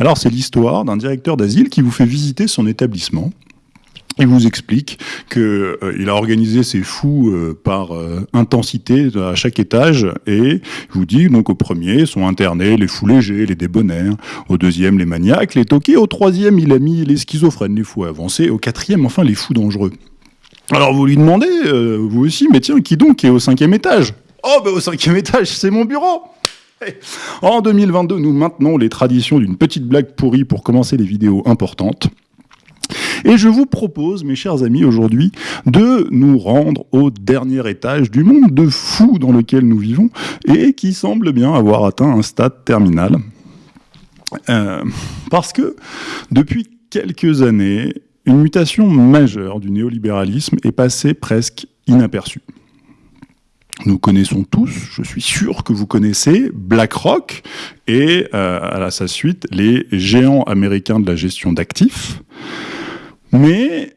Alors c'est l'histoire d'un directeur d'asile qui vous fait visiter son établissement. Il vous explique qu'il euh, a organisé ses fous euh, par euh, intensité à chaque étage et il vous dit donc au premier sont internés les fous légers, les débonnaires, au deuxième les maniaques, les toqués, au troisième il a mis les schizophrènes, les fous avancés, au quatrième enfin les fous dangereux. Alors vous lui demandez, vous aussi, mais tiens, qui donc est au cinquième étage? Oh ben au cinquième étage, c'est mon bureau en 2022, nous maintenons les traditions d'une petite blague pourrie pour commencer les vidéos importantes. Et je vous propose, mes chers amis, aujourd'hui, de nous rendre au dernier étage du monde de fou dans lequel nous vivons et qui semble bien avoir atteint un stade terminal. Euh, parce que depuis quelques années, une mutation majeure du néolibéralisme est passée presque inaperçue. Nous connaissons tous, je suis sûr que vous connaissez, BlackRock et euh, à sa suite les géants américains de la gestion d'actifs. Mais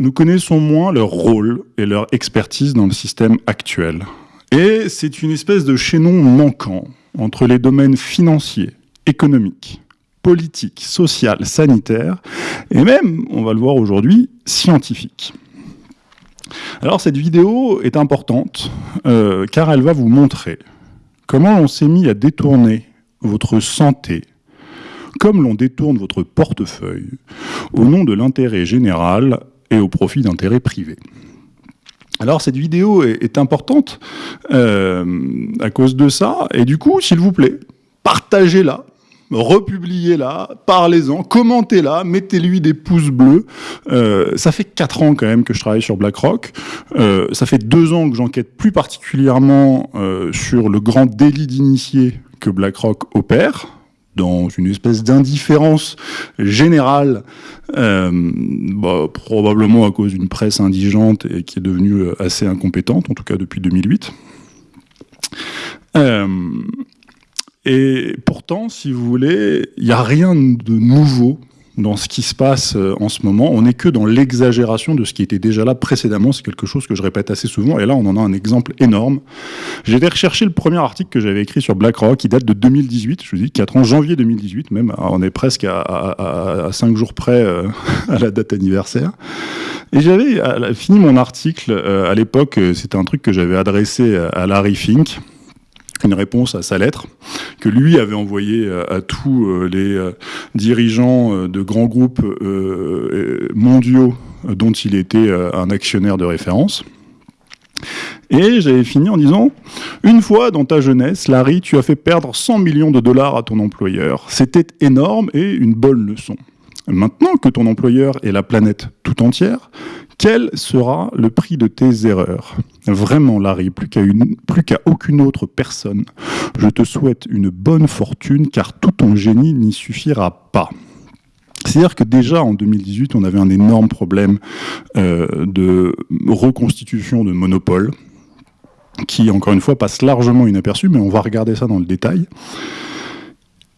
nous connaissons moins leur rôle et leur expertise dans le système actuel. Et c'est une espèce de chaînon manquant entre les domaines financiers, économiques, politiques, social, sanitaires, et même, on va le voir aujourd'hui, scientifiques. Alors cette vidéo est importante euh, car elle va vous montrer comment on s'est mis à détourner votre santé, comme l'on détourne votre portefeuille au nom de l'intérêt général et au profit d'intérêts privés. Alors cette vidéo est, importante euh, à cause de ça, et du coup, s'il vous plaît, partagez-la, republiez-la, parlez-en, commentez-la, mettez-lui des pouces bleus. Euh, ça fait quatre ans quand même que je travaille sur BlackRock. Euh, ça fait deux ans que j'enquête plus particulièrement sur le grand délit d'initié que BlackRock opère dans une espèce d'indifférence générale, euh, bah, probablement à cause d'une presse indigente et qui est devenue euh, assez incompétente, en tout cas depuis 2008. Euh, et pourtant, si vous voulez, il n'y a rien de nouveau dans ce qui se passe euh, en ce moment. On n'est que dans l'exagération de ce qui était déjà là précédemment. C'est quelque chose que je répète assez souvent. Et là, on en a un exemple énorme. J'ai été rechercher le premier article que j'avais écrit sur BlackRock, qui date de 2018. Je vous dis 4 ans, janvier 2018 même. on est presque à, à, 5 jours près euh, à la date anniversaire. Et j'avais fini mon article euh, à l'époque. C'était un truc que j'avais adressé à Larry Fink une réponse à sa lettre que lui avait envoyée euh, à tous euh, les euh, dirigeants de grands groupes mondiaux dont il était un actionnaire de référence. Et j'avais fini en disant Une fois dans ta jeunesse, Larry, tu as fait perdre 100 millions de dollars à ton employeur. C'était énorme et une bonne leçon. Maintenant que ton employeur est la planète tout entière, quel sera le prix de tes erreurs? Vraiment, Larry, plus qu'à aucune autre personne, je te souhaite une bonne fortune, car tout ton génie n'y suffira pas. C'est-à-dire que déjà en 2018, on avait un énorme problème euh, de reconstitution de monopole, qui encore une fois passe largement inaperçu, mais on va regarder ça dans le détail.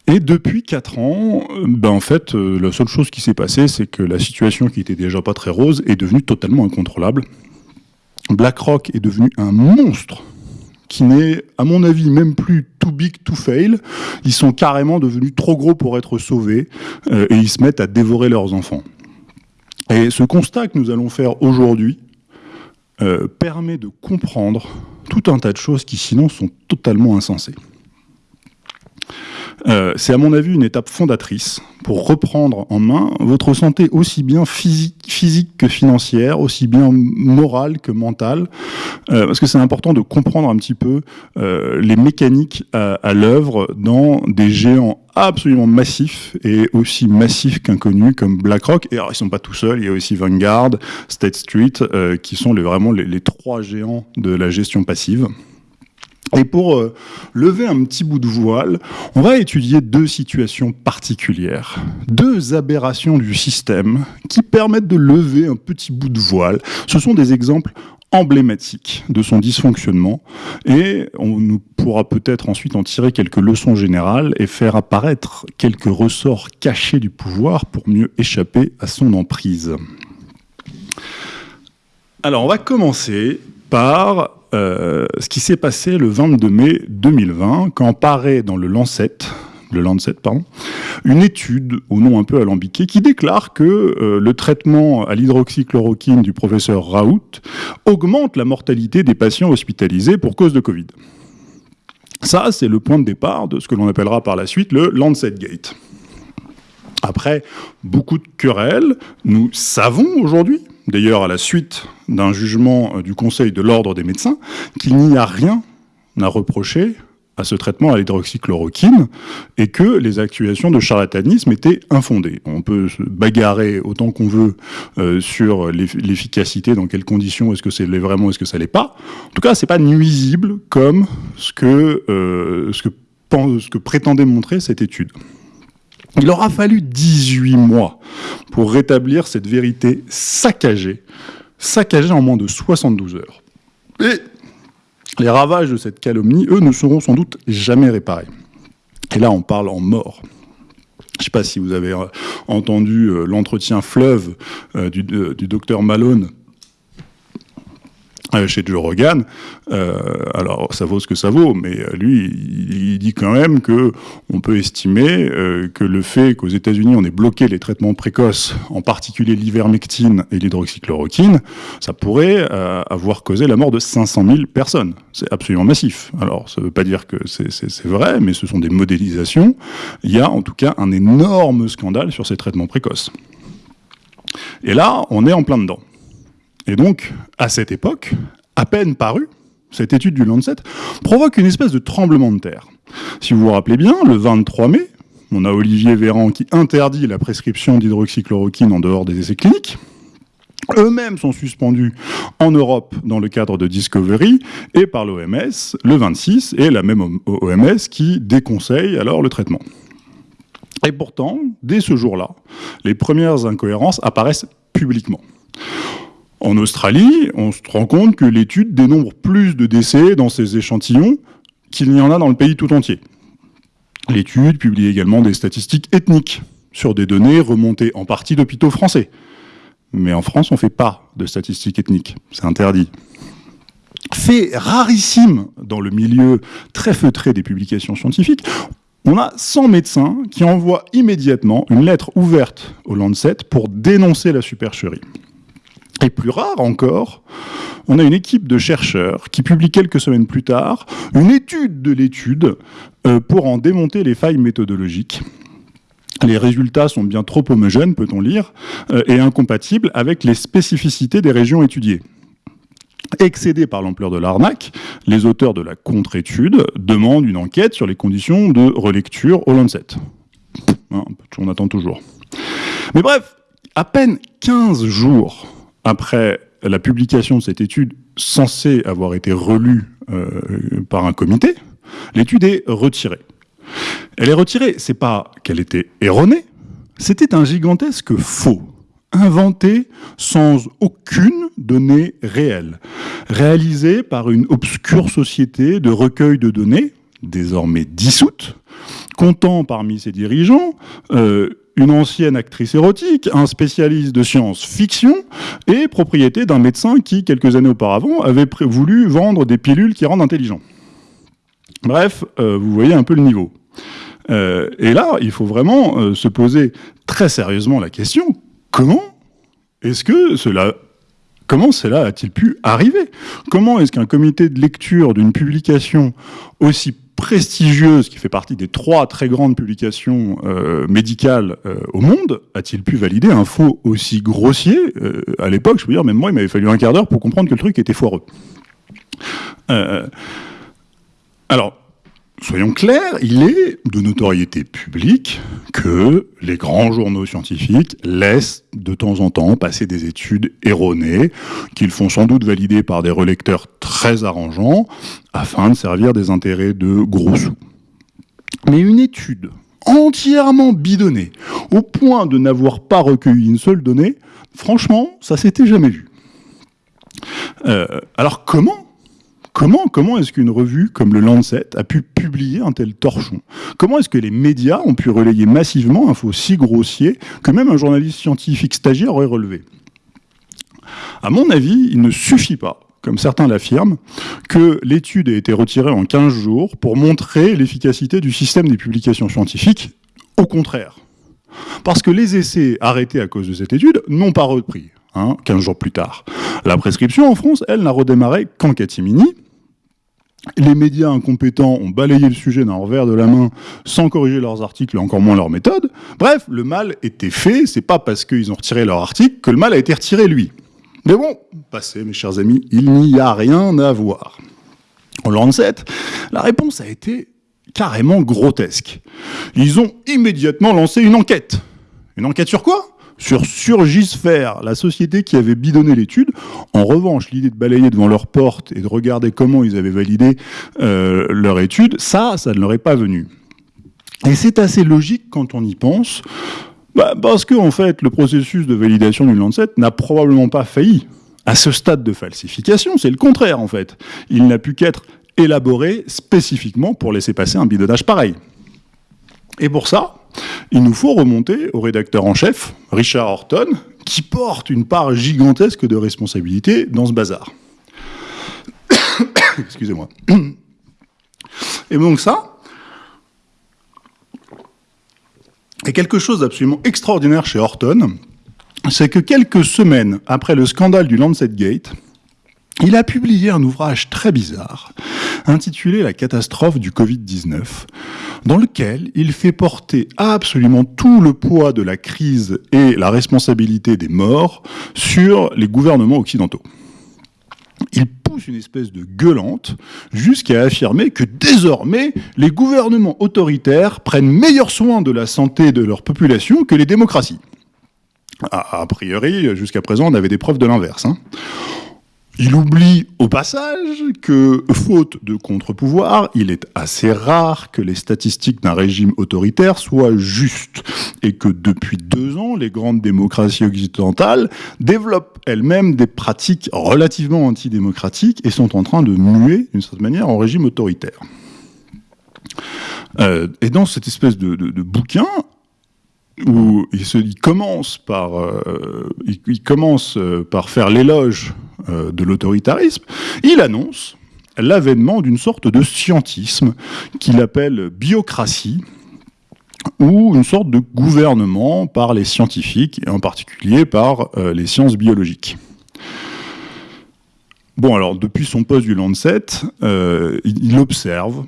Et depuis 4 ans, ben en fait, euh, la seule chose qui s'est passée, c'est que la situation qui était déjà pas très rose est devenue totalement incontrôlable. BlackRock est devenu un monstre qui n'est, à mon avis, même plus too big to fail. Ils sont carrément devenus trop gros pour être sauvés euh, et ils se mettent à dévorer leurs enfants. Et ce constat que nous allons faire aujourd'hui euh, permet de comprendre tout un tas de choses qui sinon sont totalement insensées. Euh, c'est à mon avis une étape fondatrice pour reprendre en main votre santé aussi bien physique, que financière, aussi bien morale que mentale, euh, parce que c'est important de comprendre un petit peu euh, les mécaniques à, l'œuvre dans des géants absolument massifs et aussi massifs qu'inconnus comme BlackRock. Et alors, ils sont pas tout seuls, il y a aussi Vanguard, State Street, qui sont vraiment les trois géants de la gestion passive. Et pour euh, lever un petit bout de voile, on va étudier deux situations particulières, deux aberrations du système qui permettent de lever un petit bout de voile. Ce sont des exemples emblématiques de son dysfonctionnement et on pourra peut-être ensuite en tirer quelques leçons générales et faire apparaître quelques ressorts cachés du pouvoir pour mieux échapper à son emprise. Alors on va commencer par euh, ce qui s'est passé le 22 mai 2020, quand paraît dans le Lancet, le Lancet, pardon, une étude au nom un peu alambiqué qui déclare que euh, le traitement à l'hydroxychloroquine du professeur Raoult augmente la mortalité des patients hospitalisés pour cause de Covid. Ça, c'est le point de départ de ce que l'on appellera par la suite le Lancet Gate. Après beaucoup de querelles, nous savons aujourd'hui, d'ailleurs à la suite d'un jugement euh, du Conseil de l'ordre des médecins, qu'il n'y a rien à reprocher à ce traitement à l'hydroxychloroquine et que les accusations de charlatanisme étaient infondées. On peut se bagarrer autant qu'on veut euh, sur l'efficacité, dans quelles conditions, est-ce que c'est vraiment, est-ce que ça l'est pas. En tout cas, c'est pas nuisible comme ce que, euh, prétendait montrer cette étude. Il aura fallu 18 mois pour rétablir cette vérité saccagée, saccagée en moins de 72 heures. Et les ravages de cette calomnie, eux, ne seront sans doute jamais réparés. Et là, on parle en mort. Je ne sais pas si vous avez euh, entendu euh, l'entretien fleuve euh, du, docteur Malone chez Joe Rogan. Euh, alors ça vaut ce que ça vaut, mais euh, lui, il, dit quand même que on peut estimer que le fait qu'aux États-Unis on ait bloqué les traitements précoces, en particulier l'ivermectine et l'hydroxychloroquine, ça pourrait avoir causé la mort de 500 000 personnes. C'est absolument massif. Alors ça ne veut pas dire que c'est vrai, mais ce sont des modélisations. Il y a en tout cas un énorme scandale sur ces traitements précoces. Et là, on est en plein dedans. Et donc, à cette époque, à peine parue, cette étude du Lancet provoque une espèce de tremblement de terre. Si vous vous rappelez bien, le 23 mai, on a Olivier Véran qui interdit la prescription d'hydroxychloroquine en dehors des essais cliniques. Eux-mêmes sont suspendus en Europe dans le cadre de Discovery et par l'OMS le 26, et la même OMS qui déconseille alors le traitement. Et pourtant, dès ce jour-là, les premières incohérences apparaissent publiquement. En Australie, on se rend compte que l'étude dénombre plus de décès dans ces échantillons qu'il n'y en a dans le pays tout entier. L'étude publie également des statistiques ethniques sur des données remontées en partie d'hôpitaux français. Mais en France, on ne fait pas de statistiques ethniques, c'est interdit. Fait rarissime dans le milieu très feutré des publications scientifiques, on a 100 médecins qui envoient immédiatement une lettre ouverte au Lancet pour dénoncer la supercherie. Et plus rare encore, on a une équipe de chercheurs qui publie quelques semaines plus tard une étude de l'étude euh, pour en démonter les failles méthodologiques. Les résultats sont bien trop homogènes, peut-on lire, euh, et incompatibles avec les spécificités des régions étudiées. Excédés par l'ampleur de l'arnaque, les auteurs de la contre-étude demandent une enquête sur les conditions de relecture au Lancet. Hein, on attend toujours. Mais bref, à peine 15 jours après la publication de cette étude censée avoir été relue euh, par un comité, l'étude est retirée. Elle est retirée, c'est pas qu'elle était erronée, c'était un gigantesque faux, inventé sans aucune donnée réelle, réalisé par une obscure société de recueil de données, désormais dissoute, comptant parmi ses dirigeants euh, une ancienne actrice érotique, un spécialiste de science-fiction et propriété d'un médecin qui, quelques années auparavant, avait voulu vendre des pilules qui rendent intelligent. Bref, euh, vous voyez un peu le niveau. Euh, et là, il faut vraiment euh, se poser très sérieusement la question, comment est-ce que cela Comment cela a-t-il pu arriver? Comment est-ce qu'un comité de lecture d'une publication aussi prestigieuse, qui fait partie des trois très grandes publications euh, médicales euh, au monde, a-t-il pu valider un faux aussi grossier euh, À l'époque, je peux dire, même moi, il m'avait fallu un quart d'heure pour comprendre que le truc était foireux. alors, soyons clairs, il est de notoriété publique que les grands journaux scientifiques laissent de temps en temps passer des études erronées, qu'ils font sans doute valider par des relecteurs très arrangeants, afin de servir des intérêts de gros sous. Mais une étude entièrement bidonnée, au point de n'avoir pas recueilli une seule donnée, franchement, ça s'était jamais vu. Euh, alors comment Comment, comment est-ce qu'une revue comme le Lancet a pu publier un tel torchon? Comment est-ce que les médias ont pu relayer massivement un faux si grossier que même un journaliste scientifique stagiaire aurait relevé? À mon avis, il ne suffit pas comme certains l'affirment, que l'étude a été retirée en 15 jours pour montrer l'efficacité du système des publications scientifiques. Au contraire. Parce que les essais arrêtés à cause de cette étude n'ont pas repris, hein, 15 jours plus tard. La prescription en France, elle, n'a redémarré qu'en catimini, les médias incompétents ont balayé le sujet d'un revers de la main sans corriger leurs articles et encore moins leurs méthodes. Bref, le mal était fait, c'est pas parce qu'ils ont retiré leur article que le mal a été retiré lui. Mais bon, passez mes chers amis, il n'y a rien à voir. Au Lancet, la réponse a été carrément grotesque. Ils ont immédiatement lancé une enquête. Une enquête sur quoi? Sur Surgisphère, la société qui avait bidonné l'étude. En revanche, l'idée de balayer devant leur porte et de regarder comment ils avaient validé euh, leur étude, ça, ça ne leur est pas venu. Et c'est assez logique quand on y pense, bah, parce que en fait, le processus de validation du Lancet n'a probablement pas failli. À ce stade de falsification, c'est le contraire en fait. Il n'a pu qu'être élaboré spécifiquement pour laisser passer un bidonnage pareil. Et pour ça, il nous faut remonter au rédacteur en chef, Richard Horton, qui porte une part gigantesque de responsabilité dans ce bazar. Excusez-moi. Et donc ça, est quelque chose d'absolument extraordinaire chez Horton, c'est que quelques semaines après le scandale du Lancet Gate, il a publié un ouvrage très bizarre, intitulé La catastrophe du Covid-19, dans lequel il fait porter absolument tout le poids de la crise et la responsabilité des morts sur les gouvernements occidentaux. Il pousse une espèce de gueulante jusqu'à affirmer que désormais, les gouvernements autoritaires prennent meilleur soin de la santé de leur population que les démocraties. A, priori, jusqu'à présent, on avait des preuves de l'inverse. Hein. Il oublie au passage que, faute de contre-pouvoir, il est assez rare que les statistiques d'un régime autoritaire soient justes et que depuis deux ans, les grandes démocraties occidentales développent elles-mêmes des pratiques relativement antidémocratiques et sont en train de muer, d'une certaine manière, en régime autoritaire. Euh, et dans cette espèce de, bouquin, où il, commence par, euh, il, commence euh, par faire l'éloge euh, de l'autoritarisme, il annonce l'avènement d'une sorte de scientisme qu'il appelle biocratie, ou une sorte de gouvernement par les scientifiques, et en particulier par les sciences biologiques. Bon, alors, depuis son poste du Lancet, il observe,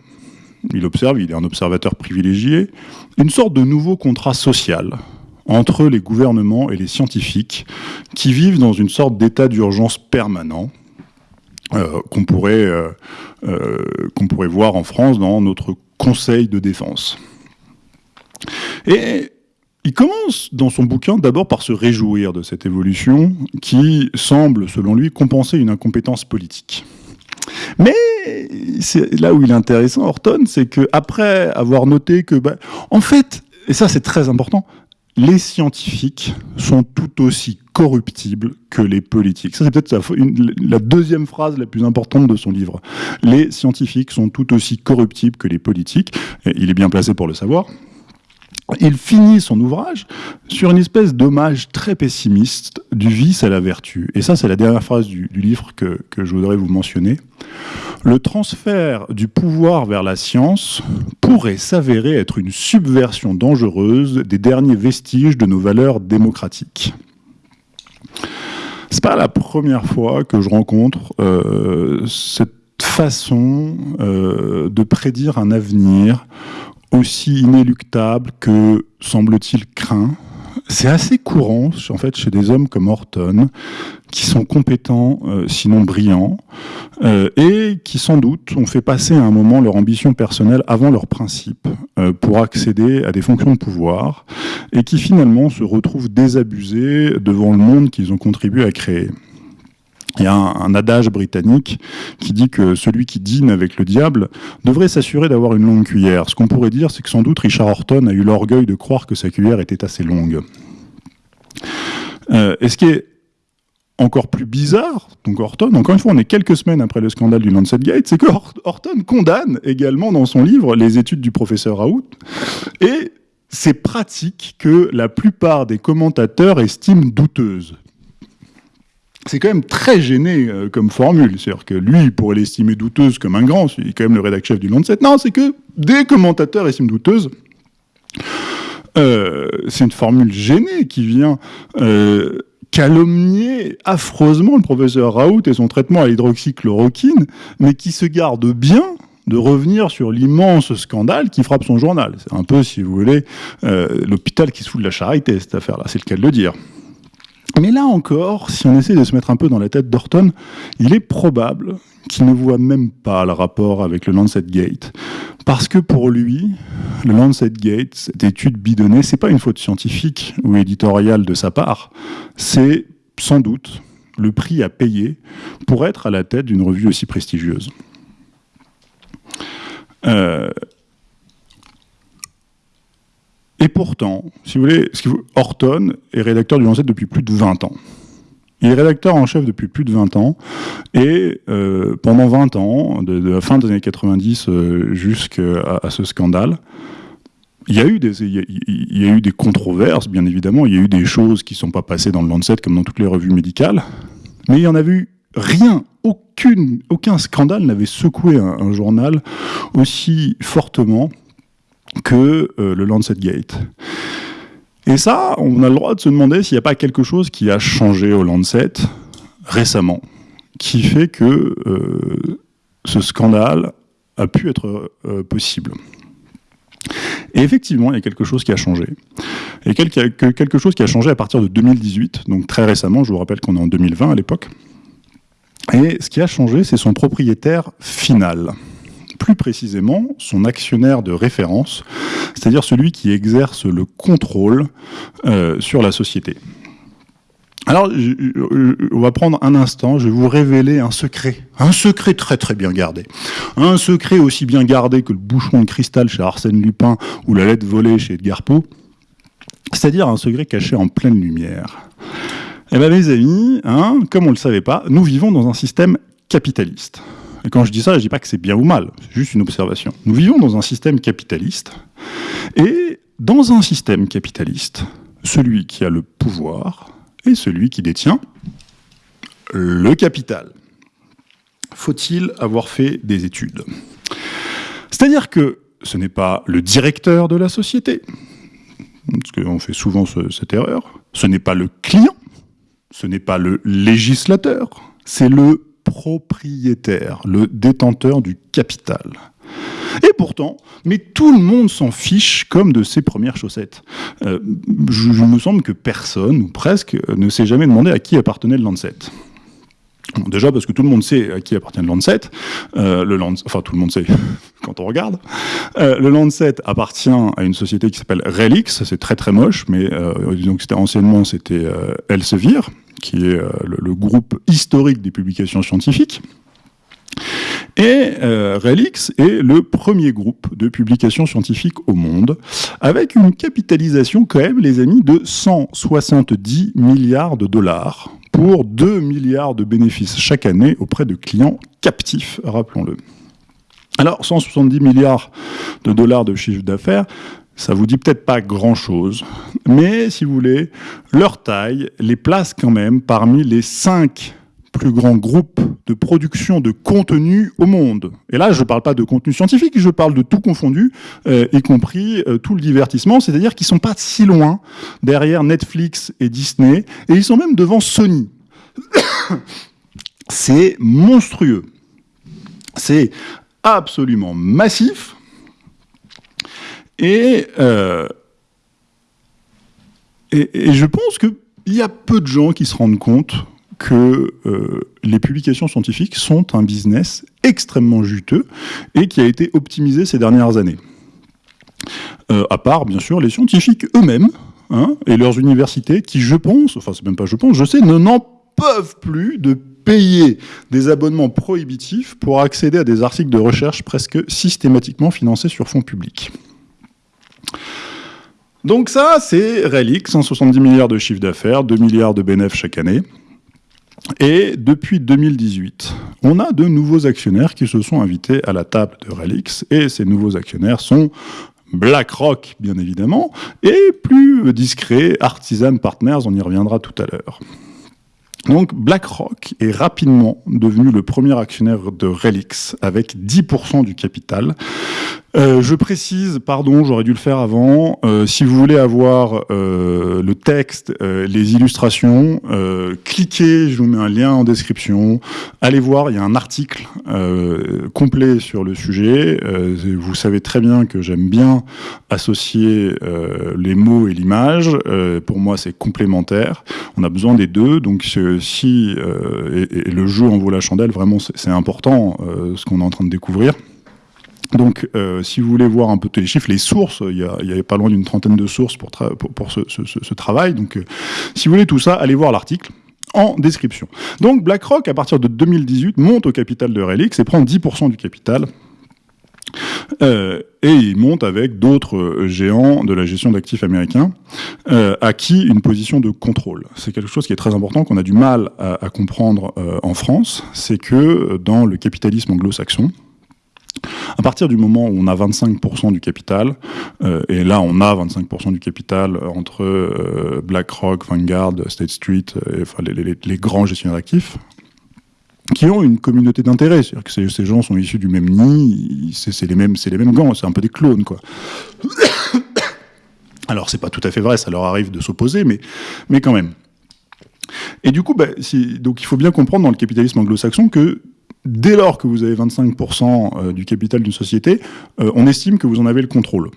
il observe, il est un observateur privilégié, une sorte de nouveau contrat social entre les gouvernements et les scientifiques qui vivent dans une sorte d'état d'urgence permanent euh, euh, euh, qu'on pourrait voir en France dans notre Conseil de défense. Et il commence dans son bouquin d'abord par se réjouir de cette évolution qui semble, selon lui, compenser une incompétence politique. Mais là où il est intéressant, Horton, c'est qu'après avoir noté que, bah, en fait, et ça c'est très important, les scientifiques sont tout aussi corruptibles que les politiques. Ça, c'est peut-être la deuxième phrase la plus importante de son livre. Les scientifiques sont tout aussi corruptibles que les politiques. Il est bien placé pour le savoir. Il finit son ouvrage sur une espèce d'hommage très pessimiste du vice à la vertu. Et ça, c'est la dernière phrase du, livre que, je voudrais vous mentionner. Le transfert du pouvoir vers la science pourrait s'avérer être une subversion dangereuse des derniers vestiges de nos valeurs démocratiques. C'est pas la première fois que je rencontre euh, cette façon euh, de prédire un avenir aussi inéluctable que, semble-t-il, craint. C'est assez courant chez des hommes comme Horton, qui sont compétents, euh, sinon brillants, euh, et qui sans doute ont fait passer à un moment leur ambition personnelle avant leurs principes euh, pour accéder à des fonctions de pouvoir, et qui finalement se retrouvent désabusés devant le monde qu'ils ont contribué à créer. Il y a un, adage britannique qui dit que celui qui dîne avec le diable devrait s'assurer d'avoir une longue cuillère. Ce qu'on pourrait dire, c'est que sans doute Richard Horton a eu l'orgueil de croire que sa cuillère était assez longue. Euh, et ce qui est encore plus bizarre, donc Horton, encore une fois, on est quelques semaines après le scandale du Lancet Gate, c'est que Horton condamne également dans son livre les études du professeur Raoult, et ces pratiques que la plupart des commentateurs estiment douteuses. C'est quand même très gêné euh, comme formule. C'est-à-dire que lui, pourrait l'estimer douteuse comme un grand, il est quand même le rédacteur chef du Lancet. Non, c'est que des commentateurs estiment douteuse. Euh, c'est une formule gênée qui vient euh, calomnier affreusement le professeur Raoult et son traitement à l'hydroxychloroquine, mais qui se garde bien de revenir sur l'immense scandale qui frappe son journal. C'est un peu, si vous voulez, l'hôpital qui se fout de la charité, cette affaire-là, c'est le cas de le dire. Mais là encore, si on essaie de se mettre un peu dans la tête d'Orton, il est probable qu'il ne voit même pas le rapport avec le Lancet Gate. Parce que pour lui, le Lancet Gate, cette étude bidonnée, c'est pas une faute scientifique ou éditoriale de sa part, c'est sans doute le prix à payer pour être à la tête d'une revue aussi prestigieuse. Euh, et pourtant, si vous voulez, Horton est rédacteur du Lancet depuis plus de 20 ans. Il est rédacteur en chef depuis plus de 20 ans, et euh, pendant 20 ans, de, la fin des années 90 euh, jusqu'à ce scandale, il y, a eu des, controverses, bien évidemment, il y a eu des choses qui ne sont pas passées dans le Lancet comme dans toutes les revues médicales, mais il n'y en a eu rien, aucun scandale n'avait secoué un, journal aussi fortement que euh, le Lancet Gate. Et ça, on a le droit de se demander s'il n'y a pas quelque chose qui a changé au Lancet récemment, qui fait que euh, ce scandale a pu être euh, possible. Et effectivement, il y a quelque chose qui a changé. Et quelque chose qui a changé à partir de 2018, donc très récemment, je vous rappelle qu'on est en 2020 à l'époque. Et ce qui a changé, c'est son propriétaire final plus précisément son actionnaire de référence, c'est-à-dire celui qui exerce le contrôle euh, sur la société. Alors, on va prendre un instant, je vais vous révéler un secret, un secret très très bien gardé, un secret aussi bien gardé que le bouchon de cristal chez Arsène Lupin ou la lettre volée chez Edgar Poe, c'est-à-dire un secret caché en pleine lumière. Eh bien mes amis, hein, comme on ne le savait pas, nous vivons dans un système capitaliste. Et quand je dis ça, je ne dis pas que c'est bien ou mal, c'est juste une observation. Nous vivons dans un système capitaliste, et dans un système capitaliste, celui qui a le pouvoir est celui qui détient le capital. Faut-il avoir fait des études? C'est-à-dire que ce n'est pas le directeur de la société, parce qu'on fait souvent cette erreur, ce n'est pas le client, ce n'est pas le législateur, c'est le propriétaire, le détenteur du capital. Et pourtant, mais tout le monde s'en fiche comme de ses premières chaussettes. Euh, je, me semble que personne, ou presque, ne s'est jamais demandé à qui appartenait le Lancet. déjà parce que tout le monde sait à qui appartient le Lancet. Euh, le enfin, tout le monde sait quand on regarde. Euh, le Lancet appartient à une société qui s'appelle Relix. C'est très très moche, mais disons que c'était anciennement c'était Elsevier qui est euh, le, groupe historique des publications scientifiques. Et euh, Relix est le premier groupe de publications scientifiques au monde, avec une capitalisation quand même, les amis, de 170 milliards de dollars pour 2 milliards de bénéfices chaque année auprès de clients captifs, rappelons-le. Alors, 170 milliards de dollars de chiffre d'affaires, ça vous dit peut-être pas grand-chose, mais si vous voulez, leur taille les place quand même parmi les cinq plus grands groupes de production de contenu au monde. Et là, je ne parle pas de contenu scientifique, je parle de tout confondu, euh, y compris euh, tout le divertissement, c'est-à-dire qu'ils sont pas si loin derrière Netflix et Disney, et ils sont même devant Sony. C'est monstrueux. C'est absolument massif. Euh, et, je pense qu'il y a peu de gens qui se rendent compte que euh, les publications scientifiques sont un business extrêmement juteux et qui a été optimisé ces dernières années. Euh, à part, bien sûr, les scientifiques eux-mêmes hein, et leurs universités qui, je pense, enfin c'est même pas je pense, je sais, ne n'en peuvent plus de payer des abonnements prohibitifs pour accéder à des articles de recherche presque systématiquement financés sur fonds publics. Donc ça, c'est Relix, 170 milliards de chiffre d'affaires, 2 milliards de bénéfices chaque année. Et depuis 2018, on a de nouveaux actionnaires qui se sont invités à la table de Relix, et ces nouveaux actionnaires sont BlackRock, bien évidemment, et plus discret, Artisan Partners, on y reviendra tout à l'heure. Donc BlackRock est rapidement devenu le premier actionnaire de Relix avec 10% du capital. Euh, je précise, pardon, j'aurais dû le faire avant, euh, si vous voulez avoir euh, le texte, les illustrations, cliquez, je vous mets un lien en description, allez voir, il y a un article complet sur le sujet. vous savez très bien que j'aime bien associer les mots et l'image. pour moi, c'est complémentaire. On a besoin des deux, donc si et, et, le jeu en vaut la chandelle, vraiment, c'est important ce qu'on est en train de découvrir. Donc, euh, si vous voulez voir un peu tous les chiffres, les sources, il y, a, pas loin d'une trentaine de sources pour, pour, ce, travail. Donc, euh, si vous voulez tout ça, allez voir l'article en description. Donc, BlackRock, à partir de 2018, monte au capital de Relix et prend 10% du capital. Euh, et il monte avec d'autres géants de la gestion d'actifs américains, à qui une position de contrôle. C'est quelque chose qui est très important, qu'on a du mal à, à comprendre en France, c'est que dans le capitalisme anglo-saxon, à partir du moment où on a 25% du capital, euh, et là on a 25% du capital entre euh, BlackRock, Vanguard, State Street, euh, enfin, les, grands gestionnaires d'actifs, qui ont une communauté d'intérêt, c'est-à-dire que ces, gens sont issus du même nid, c'est les mêmes, les mêmes gants, c'est un peu des clones, quoi. Alors c'est pas tout à fait vrai, ça leur arrive de s'opposer, mais, mais quand même. Et du coup, bah, donc il faut bien comprendre dans le capitalisme anglo-saxon que dès lors que vous avez 25% euh, du capital d'une société, euh, on estime que vous en avez le contrôle.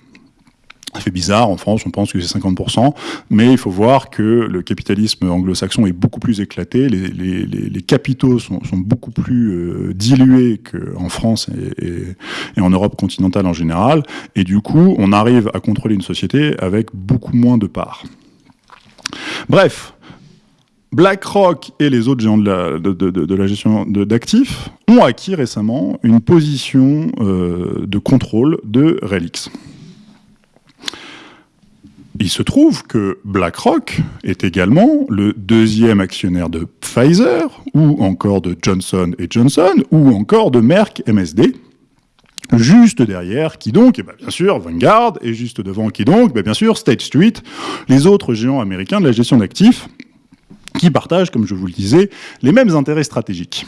Ça fait bizarre, en France on pense que c'est 50%, mais il faut voir que le capitalisme anglo-saxon est beaucoup plus éclaté, les, capitaux sont, beaucoup plus euh, dilués qu'en France et, en Europe continentale en général, et du coup on arrive à contrôler une société avec beaucoup moins de parts. Bref, BlackRock et les autres géants de la, gestion d'actifs ont acquis récemment une position euh, de contrôle de Relix. Il se trouve que BlackRock est également le deuxième actionnaire de Pfizer, ou encore de Johnson Johnson, ou encore de Merck MSD, Juste derrière, qui donc Eh bien, bien sûr, Vanguard, et juste devant, qui donc ben, Bien sûr, State Street, les autres géants américains de la gestion d'actifs, qui partagent, comme je vous le disais, les mêmes intérêts stratégiques.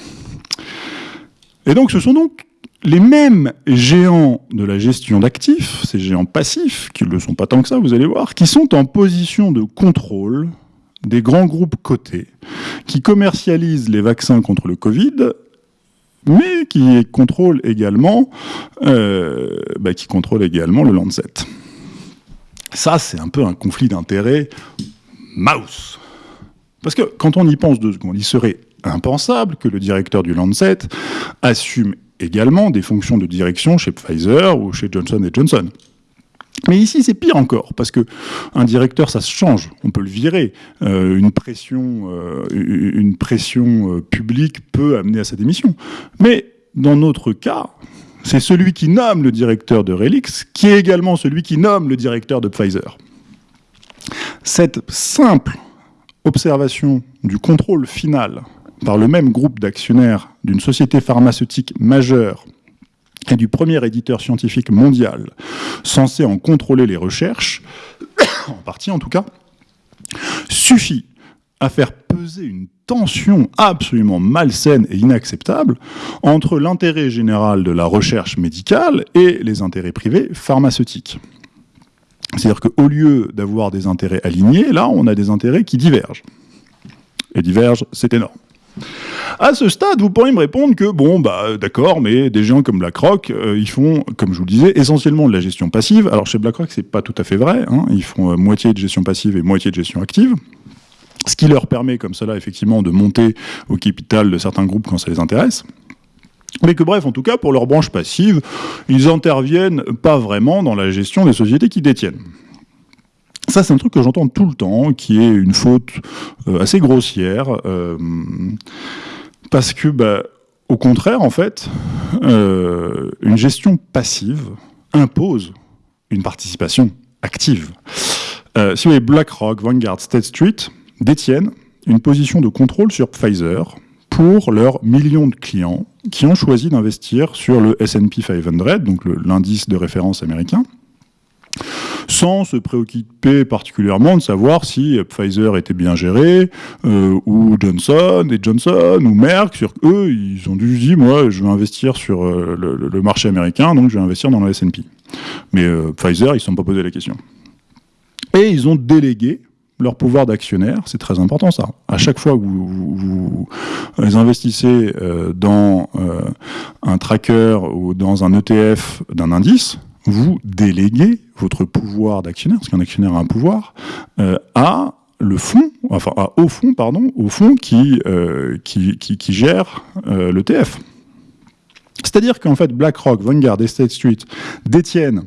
Et donc ce sont donc les mêmes géants de la gestion d'actifs, ces géants passifs, qui ne le sont pas tant que ça, vous allez voir, qui sont en position de contrôle des grands groupes cotés, qui commercialisent les vaccins contre le Covid, mais qui contrôlent également, euh, bah, qui contrôlent également le Lancet. Ça, c'est un peu un conflit d'intérêts mouse. Parce que quand on y pense deux secondes, il serait impensable que le directeur du Lancet assume également des fonctions de direction chez Pfizer ou chez Johnson Johnson. Mais ici, c'est pire encore, parce que un directeur, ça se change. On peut le virer. Euh, une pression, euh, une pression euh, publique peut amener à sa démission. Mais dans notre cas, c'est celui qui nomme le directeur de Relix qui est également celui qui nomme le directeur de Pfizer. Cette simple observation du contrôle final par le même groupe d'actionnaires d'une société pharmaceutique majeure et du premier éditeur scientifique mondial censé en contrôler les recherches, en partie en tout cas, suffit à faire peser une tension absolument malsaine et inacceptable entre l'intérêt général de la recherche médicale et les intérêts privés pharmaceutiques. C'est-à-dire qu'au lieu d'avoir des intérêts alignés, là, on a des intérêts qui divergent. Et divergent, c'est énorme. À ce stade, vous pourriez me répondre que, bon, bah, d'accord, mais des gens comme BlackRock, euh, ils font, comme je vous le disais, essentiellement de la gestion passive. Alors, chez BlackRock, c'est pas tout à fait vrai. Hein. Ils font euh, moitié de gestion passive et moitié de gestion active. Ce qui leur permet, comme cela, effectivement, de monter au capital de certains groupes quand ça les intéresse. Mais que bref, en tout cas, pour leur branche passive, ils interviennent pas vraiment dans la gestion des sociétés qu'ils détiennent. Ça, c'est un truc que j'entends tout le temps, qui est une faute euh, assez grossière, euh, parce que, bah, au contraire, en fait, euh, une gestion passive impose une participation active. si vous voulez, BlackRock, Vanguard, State Street détiennent une position de contrôle sur Pfizer, pour leurs millions de clients qui ont choisi d'investir sur le S&P 500, donc l'indice de référence américain, sans se préoccuper particulièrement de savoir si Pfizer était bien géré, ou Johnson et Johnson, ou Merck, eux, ils ont dû dire, moi, je veux investir sur le, marché américain, donc je vais investir dans le S&P. Mais Pfizer, ils ne se sont pas posé la question. Et ils ont délégué leur pouvoir d'actionnaire, c'est très important ça. À chaque fois que vous, investissez euh, dans euh, un tracker ou dans un ETF d'un indice, vous déléguez votre pouvoir d'actionnaire, parce qu'un actionnaire a un pouvoir, euh, à le fonds, enfin au fond, pardon, au fond qui, qui, qui, qui, gère l'ETF. C'est-à-dire qu'en fait, BlackRock, Vanguard et State Street détiennent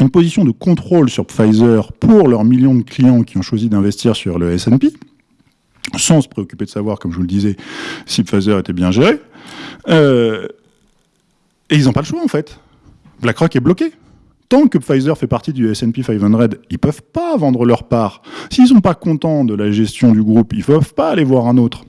une position de contrôle sur Pfizer pour leurs millions de clients qui ont choisi d'investir sur le S&P, sans se préoccuper de savoir, comme je vous le disais, si Pfizer était bien géré. Euh, et ils n'ont pas le choix, en fait. BlackRock est bloqué. Tant que Pfizer fait partie du S&P 500, ils peuvent pas vendre leur part. S'ils sont pas contents de la gestion du groupe, ils peuvent pas aller voir un autre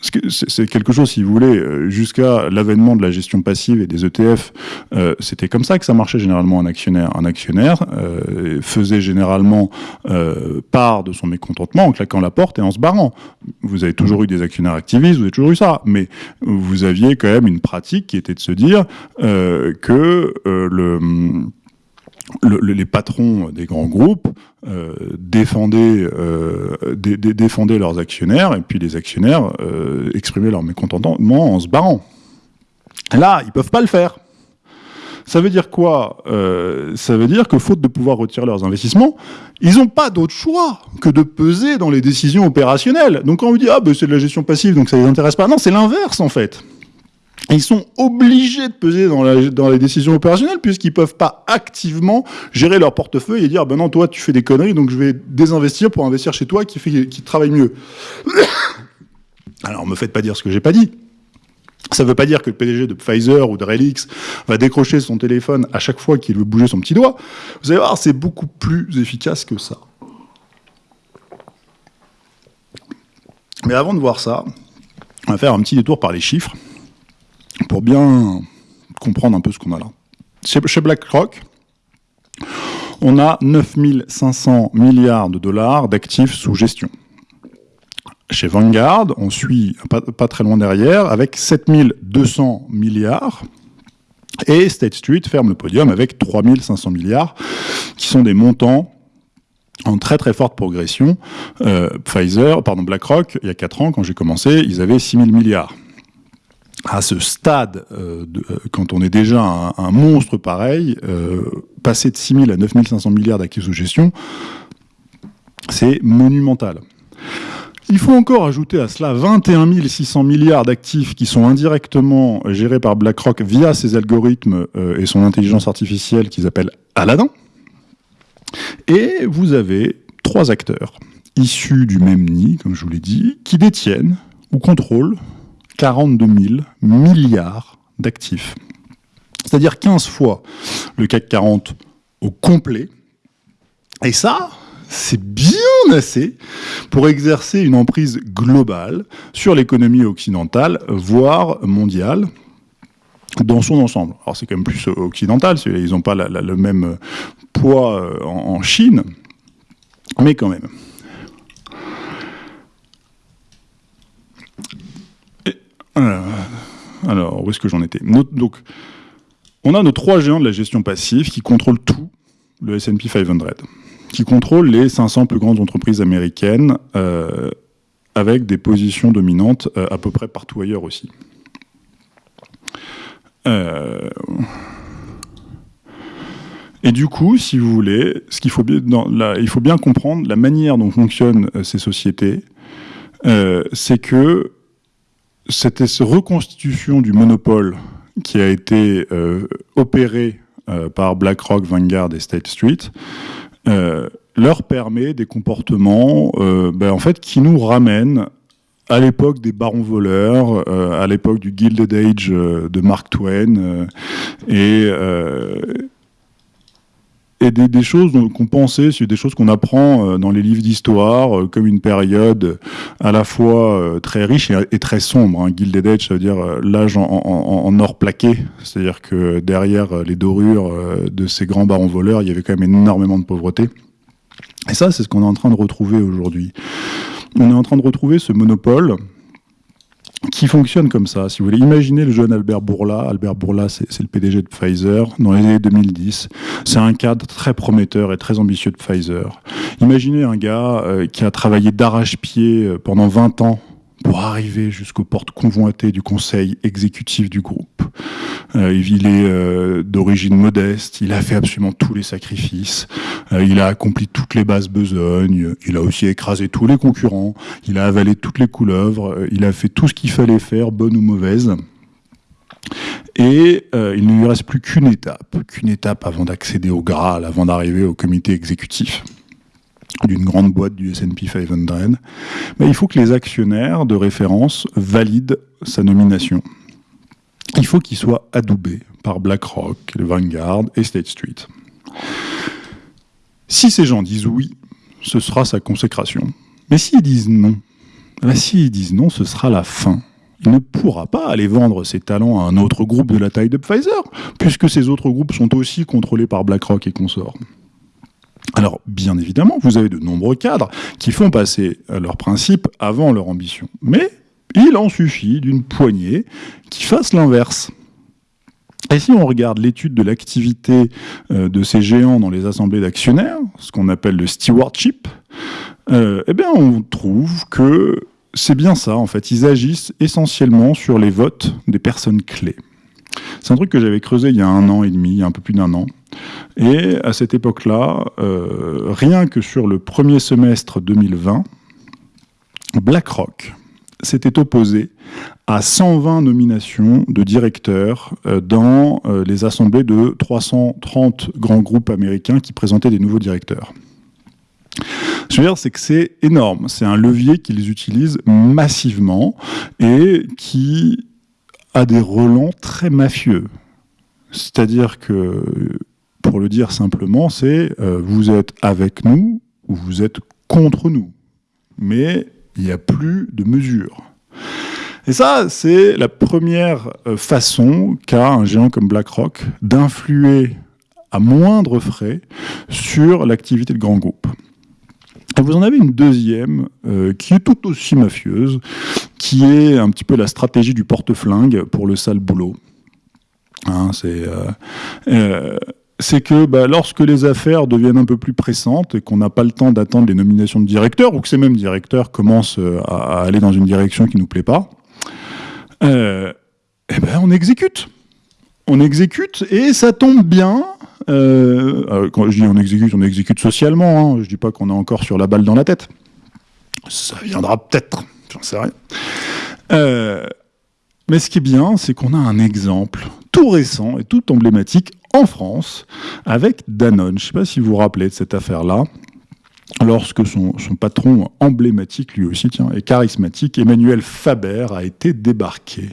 c'est quelque chose, si vous voulez, euh, jusqu'à l'avènement de la gestion passive et des ETF, euh, c'était comme ça que ça marchait généralement un actionnaire. Un actionnaire euh, faisait généralement part de son mécontentement en claquant la porte et en se barrant. Vous avez toujours eu des actionnaires activistes, vous avez toujours eu ça, mais vous aviez quand même une pratique qui était de se dire que le les patrons des grands groupes euh, défendaient, euh, défendaient, leurs actionnaires et puis les actionnaires euh, exprimaient leur mécontentement en se barrant. Là, ils peuvent pas le faire. Ça veut dire quoi? Ça veut dire que faute de pouvoir retirer leurs investissements, ils n'ont pas d'autre choix que de peser dans les décisions opérationnelles. Donc quand on vous dit ah ben c'est de la gestion passive donc ça les intéresse pas, non c'est l'inverse en fait ils sont obligés de peser dans, les décisions opérationnelles puisqu'ils peuvent pas activement gérer leur portefeuille et dire ben non toi tu fais des conneries donc je vais désinvestir pour investir chez toi qui travaille mieux. Alors me faites pas dire ce que j'ai pas dit. Ça ne veut pas dire que le PDG de Pfizer ou de Relix va décrocher son téléphone à chaque fois qu'il veut bouger son petit doigt. Vous allez voir, c'est beaucoup plus efficace que ça. Mais avant de voir ça, on va faire un petit détour par les chiffres pour bien comprendre un peu ce qu'on a là. Chez, BlackRock, on a 9500 milliards de dollars d'actifs sous gestion. Chez Vanguard, on suit pas, très loin derrière avec 7200 milliards. Et State Street ferme le podium avec 3500 milliards, qui sont des montants en très très forte progression. Euh, Pfizer, pardon, BlackRock, il y a 4 ans, quand j'ai commencé, ils avaient 6000 milliards à ce stade, euh, euh, quand on est déjà un, monstre pareil, euh, passer de 6 000 à 9 500 milliards d'actifs sous gestion, c'est monumental. Il faut encore ajouter à cela 21 600 milliards d'actifs qui sont indirectement gérés par BlackRock via ses algorithmes et son intelligence artificielle qu'ils appellent Aladdin. Et vous avez trois acteurs issus du même nid, comme je vous l'ai dit, qui détiennent ou contrôlent 42 000 milliards d'actifs. C'est-à-dire 15 fois le CAC 40 au complet. Et ça, c'est bien assez pour exercer une emprise globale sur l'économie occidentale, voire mondiale, dans son ensemble. Alors c'est quand même plus occidental, ils n'ont pas le même poids euh, en Chine, mais quand même. Euh, alors, où est-ce que j'en étais? Donc, on a nos trois géants de la gestion passive qui contrôlent tout le S&P 500, qui contrôlent les 500 plus grandes entreprises américaines, euh, avec des positions dominantes euh, à peu près partout ailleurs aussi. Et du coup, si vous voulez, il faut bien comprendre la manière dont fonctionnent ces sociétés, c'est que cette reconstitution du monopole qui a été euh, opérée euh, par BlackRock, Vanguard et State Street euh, leur permet des comportements ben, qui nous ramènent à l'époque des barons voleurs, à l'époque du Gilded Age de Mark Twain, et, et des, choses qu'on pensait, c'est des choses qu'on apprend euh, dans les livres d'histoire, euh, comme une période à la fois euh, très riche et, très sombre. Hein. Age, ça veut dire l'âge en, or plaqué, c'est-à-dire que derrière les dorures de ces grands barons voleurs, il y avait quand même énormément de pauvreté. Et ça, c'est ce qu'on est en train de retrouver aujourd'hui. On est en train de retrouver ce monopole qui fonctionne comme ça. Si vous voulez, imaginer le jeune Albert Bourla. Albert Bourla, c'est le PDG de Pfizer dans les années 2010. C'est un cadre très prometteur et très ambitieux de Pfizer. Imaginez un gars euh, qui a travaillé d'arrache-pied euh, pendant 20 ans pour arriver jusqu'aux portes convoitées du conseil exécutif du groupe. Euh, il est euh, d'origine modeste, il a fait absolument tous les sacrifices, euh, il a accompli toutes les basses besognes, il a aussi écrasé tous les concurrents, il a avalé toutes les couleuvres, il a fait tout ce qu'il fallait faire, bonne ou mauvaise. Et il ne lui reste plus qu'une étape, qu'une étape avant d'accéder au Graal, avant d'arriver au comité exécutif d'une grande boîte du S&P 500, mais il faut que les actionnaires de référence valident sa nomination. Il faut qu'il soit adoubé par BlackRock, Vanguard et State Street. Si ces gens disent oui, ce sera sa consécration. Mais s'ils disent non, bah s'ils disent non, ce sera la fin. Il ne pourra pas aller vendre ses talents à un autre groupe de la taille de Pfizer, puisque ces autres groupes sont aussi contrôlés par BlackRock et consorts. Alors, bien évidemment, vous avez de nombreux cadres qui font passer leurs principes avant leur ambition. Mais il en suffit d'une poignée qui fasse l'inverse. Et si on regarde l'étude de l'activité euh, de ces géants dans les assemblées d'actionnaires, ce qu'on appelle le stewardship, euh, eh bien on trouve que c'est bien ça, en fait. Ils agissent essentiellement sur les votes des personnes clés. C'est un truc que j'avais creusé il y a un an et demi, un peu plus d'un an. Et à cette époque-là, euh, rien que sur le premier semestre 2020, BlackRock s'était opposé à 120 nominations de directeurs euh, dans euh, les assemblées de 330 grands groupes américains qui présentaient des nouveaux directeurs. Ce que je veux dire, c'est que c'est énorme. C'est un levier qu'ils utilisent massivement et qui a des relents très mafieux. C'est-à-dire que, pour le dire simplement, c'est euh, vous êtes avec nous ou vous êtes contre nous. Mais il n'y a plus de mesure. Et ça, c'est la première euh, façon qu'a un géant comme BlackRock d'influer à moindre frais sur l'activité de grands groupes. Et vous en avez une deuxième euh, qui est tout aussi mafieuse, qui est un petit peu la stratégie du porte-flingue pour le sale boulot. Hein, c'est c'est que bah, lorsque les affaires deviennent un peu plus pressantes et qu'on n'a pas le temps d'attendre les nominations de directeurs, ou que ces mêmes directeurs commencent euh, à, aller dans une direction qui ne nous plaît pas, euh, eh ben on exécute. On exécute et ça tombe bien. Euh, quand je dis on exécute, on exécute socialement. Hein, je dis pas qu'on est encore sur la balle dans la tête. Ça viendra peut-être, j'en sais rien. mais ce qui est bien, c'est qu'on a un exemple tout récent et tout emblématique en France avec Danone. Je ne sais pas si vous vous rappelez de cette affaire-là. Lorsque son, patron emblématique, lui aussi, tiens, et charismatique, Emmanuel Faber, a été débarqué.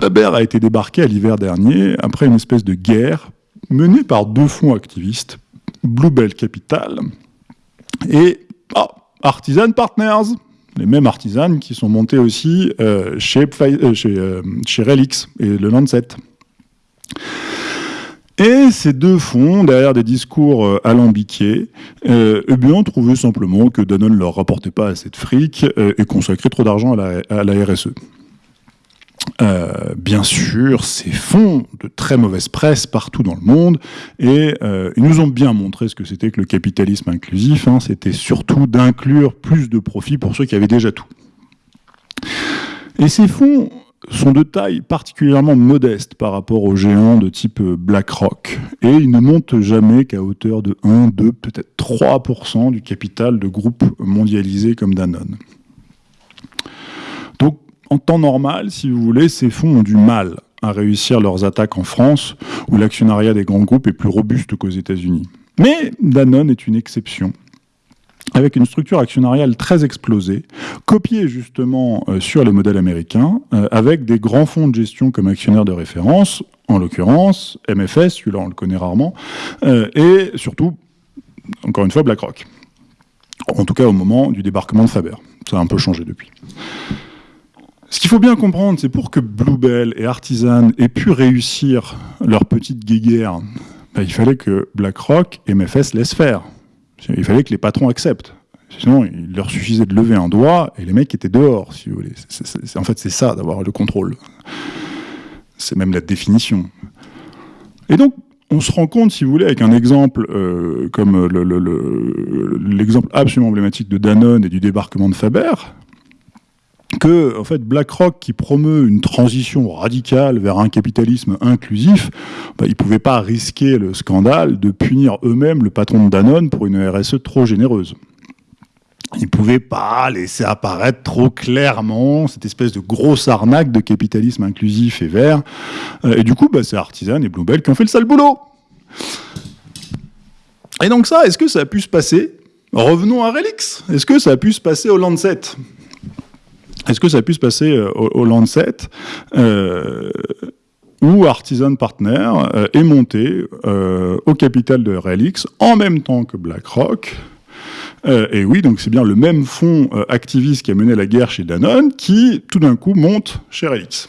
Faber a été débarqué à l'hiver dernier après une espèce de guerre menée par deux fonds activistes, Bluebell Capital et oh, Artisan Partners, les mêmes artisans qui sont montés aussi euh, chez, euh, chez, euh, chez Relix et le Lancet. Et ces deux fonds, derrière des discours euh, alambiqués, euh, eh bien, simplement que Danone ne leur rapportait pas assez de fric euh, et consacrait trop d'argent à la, RSE. Euh, bien sûr, ces fonds de très mauvaise presse partout dans le monde, et ils nous ont bien montré ce que c'était que le capitalisme inclusif. Hein. c'était surtout d'inclure plus de profits pour ceux qui avaient déjà tout. Et ces fonds sont de taille particulièrement modeste par rapport aux géants de type BlackRock. Et ils ne montent jamais qu'à hauteur de 1, 2, peut-être 3% du capital de groupes mondialisés comme Danone. Donc, en temps normal, si vous voulez, ces fonds ont du mal à réussir leurs attaques en France, où l'actionnariat des grands groupes est plus robuste qu'aux États-Unis. Mais Danone est une exception. Avec une structure actionnariale très explosée, copiée justement euh, sur les modèles américains, euh, avec des grands fonds de gestion comme actionnaires de référence, en l'occurrence MFS, celui-là on le connaît rarement, euh, et surtout, encore une fois, BlackRock. En tout cas au moment du débarquement de Faber. Ça a un peu changé depuis. Ce qu'il faut bien comprendre, c'est pour que Bluebell et Artisan aient pu réussir leur petite guéguerre, ben, il fallait que BlackRock et MFS laissent faire. Il fallait que les patrons acceptent. Sinon, il leur suffisait de lever un doigt et les mecs étaient dehors, si vous voulez. en fait, c'est ça, d'avoir le contrôle. C'est même la définition. Et donc, on se rend compte, si vous voulez, avec un exemple euh, comme l'exemple absolument emblématique de Danone et du débarquement de Faber, que en fait BlackRock qui promeut une transition radicale vers un capitalisme inclusif, bah, ils ne pouvaient pas risquer le scandale de punir eux-mêmes le patron de Danone pour une RSE trop généreuse. Ils ne pouvaient pas laisser apparaître trop clairement cette espèce de grosse arnaque de capitalisme inclusif et vert. Euh, et du coup, bah, c'est Artisan et Bluebell qui ont fait le sale boulot. Et donc ça, est-ce que ça a pu se passer? Revenons à Relix. Est-ce que ça a pu se passer au Lancet? Est-ce que ça a pu se passer euh, au, Lancet euh, où Artisan Partner euh, est monté au capital de Relix en même temps que BlackRock. et oui, donc c'est bien le même fonds activiste qui a mené la guerre chez Danone qui, tout d'un coup, monte chez Relix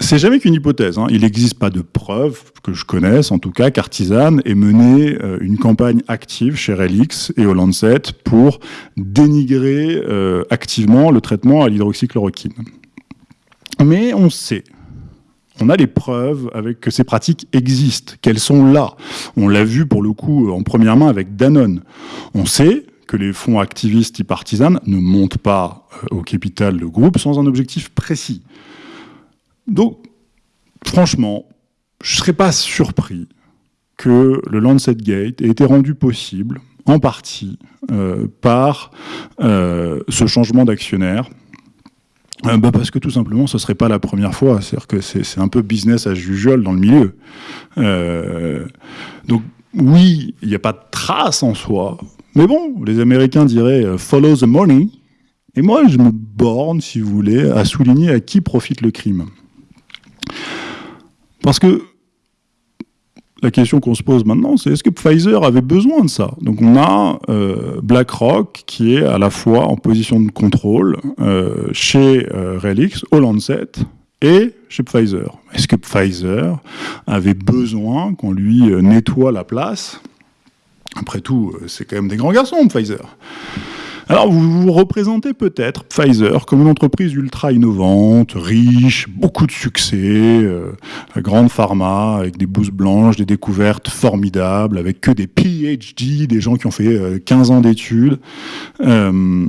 c'est jamais qu'une hypothèse. Hein. Il n'existe pas de preuves que je connaisse, en tout cas, qu'Artisan ait mené euh, une campagne active chez Relix et au Lancet pour dénigrer euh, activement le traitement à l'hydroxychloroquine. Mais on sait, on a les preuves avec que ces pratiques existent, qu'elles sont là. On l'a vu pour le coup en première main avec Danone. On sait que les fonds activistes et partisans ne montent pas euh, au capital le groupe sans un objectif précis. Donc, franchement, je serais pas surpris que le Lancet Gate ait été rendu possible en partie euh, par euh, ce changement d'actionnaire. Euh, bah, parce que tout simplement, ce ne serait pas la première fois. C'est-à-dire que c'est un peu business as usual dans le milieu. donc oui, il n'y a pas de trace en soi. Mais bon, les Américains diraient follow the money. Et moi, je me borne, si vous voulez, à souligner à qui profite le crime. Parce que la question qu'on se pose maintenant, c'est est-ce que Pfizer avait besoin de ça? Donc on a euh, BlackRock qui est à la fois en position de contrôle euh, chez euh, Relix, au Lancet, et chez Pfizer. Est-ce que Pfizer avait besoin qu'on lui nettoie la place? Après tout, c'est quand même des grands garçons, Pfizer. Alors vous vous représentez peut-être Pfizer comme une entreprise ultra innovante, riche, beaucoup de succès, euh, grande pharma, avec des bouses blanches, des découvertes formidables, avec que des PhD, des gens qui ont fait 15 euh, ans d'études. Euh,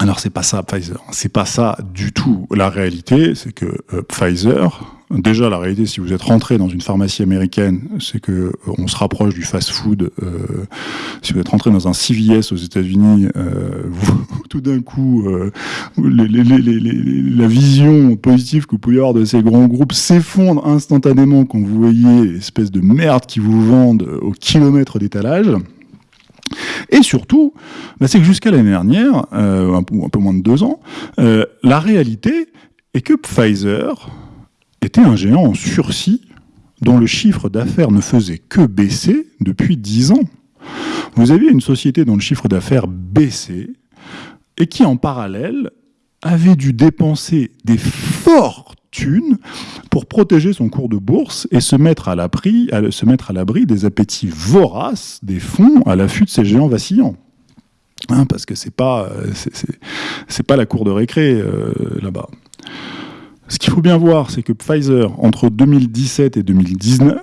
alors c'est pas ça Pfizer, c'est pas ça du tout. La réalité, c'est que euh, Pfizer, déjà la réalité, si vous êtes rentré dans une pharmacie américaine, c'est que euh, on se rapproche du fast-food. Euh, si vous êtes rentré dans un CVS aux États-Unis, tout d'un coup, la vision positive que vous pouvez avoir de ces grands groupes s'effondre instantanément quand vous voyez l'espèce de merde qui vous vendent au kilomètre d'étalage. Et surtout, bah, c'est que jusqu'à l'année dernière, euh, un, peu, moins de deux ans, euh, la réalité est que Pfizer était un géant en sursis dont le chiffre d'affaires ne faisait que baisser depuis dix ans. Vous aviez une société dont le chiffre d'affaires baissait et qui, en parallèle, avait dû dépenser des fortes pour protéger son cours de bourse et se mettre à l'abri, à des appétits voraces des fonds à l'affût de ces géants vacillants. Hein, parce que c'est pas, c'est pas la cour de récré euh, là-bas. Ce qu'il faut bien voir, c'est que Pfizer, entre 2017 et 2019,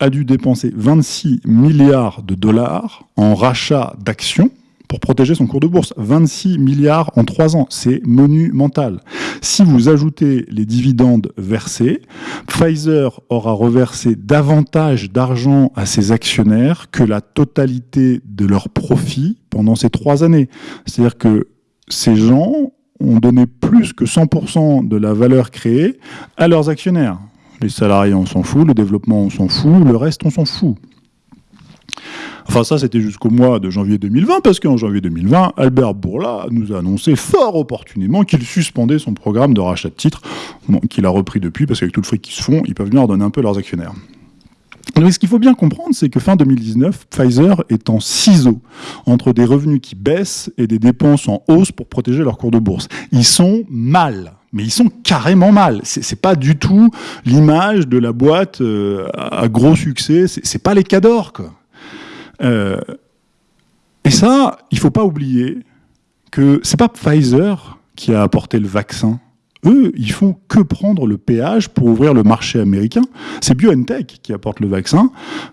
a dû dépenser 26 milliards de dollars en rachat d'actions pour protéger son cours de bourse. 26 milliards en 3 ans, c'est monumental. Si vous ajoutez les dividendes versés, Pfizer aura reversé davantage d'argent à ses actionnaires que la totalité de leurs profits pendant ces 3 années. C'est-à-dire que ces gens ont donné plus que 100% de la valeur créée à leurs actionnaires. Les salariés, on s'en fout, le développement, on s'en fout, le reste, on s'en fout. Enfin, ça, c'était jusqu'au mois de janvier 2020, parce qu'en janvier 2020, Albert Bourla nous a annoncé fort opportunément qu'il suspendait son programme de rachat de titres, qu'il a repris depuis, parce qu'avec tout le fric qui se font, ils peuvent venir donner un peu leurs actionnaires. Mais ce qu'il faut bien comprendre, c'est que fin 2019, Pfizer est en ciseau entre des revenus qui baissent et des dépenses en hausse pour protéger leur cours de bourse. Ils sont mal, mais ils sont carrément mal. C'est pas du tout l'image de la boîte euh, à gros succès. C'est pas les cadors, quoi. Euh, et ça, il faut pas oublier que c'est pas Pfizer qui a apporté le vaccin eux, ils font que prendre le péage pour ouvrir le marché américain. C'est BioNTech qui apporte le vaccin.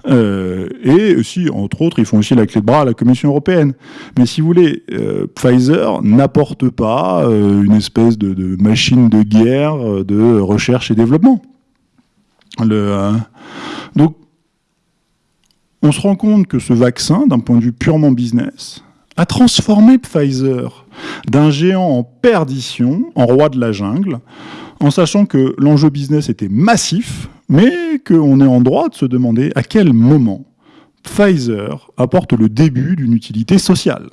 Euh, et aussi, entre autres, ils font aussi la clé de bras à la Commission européenne. Mais si vous voulez, euh, Pfizer n'apporte pas une espèce de, machine de guerre de recherche et développement. Le, donc, on se rend compte que ce vaccin, d'un point de vue purement business, a transformé Pfizer d'un géant en perdition, en roi de la jungle, en sachant que l'enjeu business était massif, mais qu'on est en droit de se demander à quel moment Pfizer apporte le début d'une utilité sociale.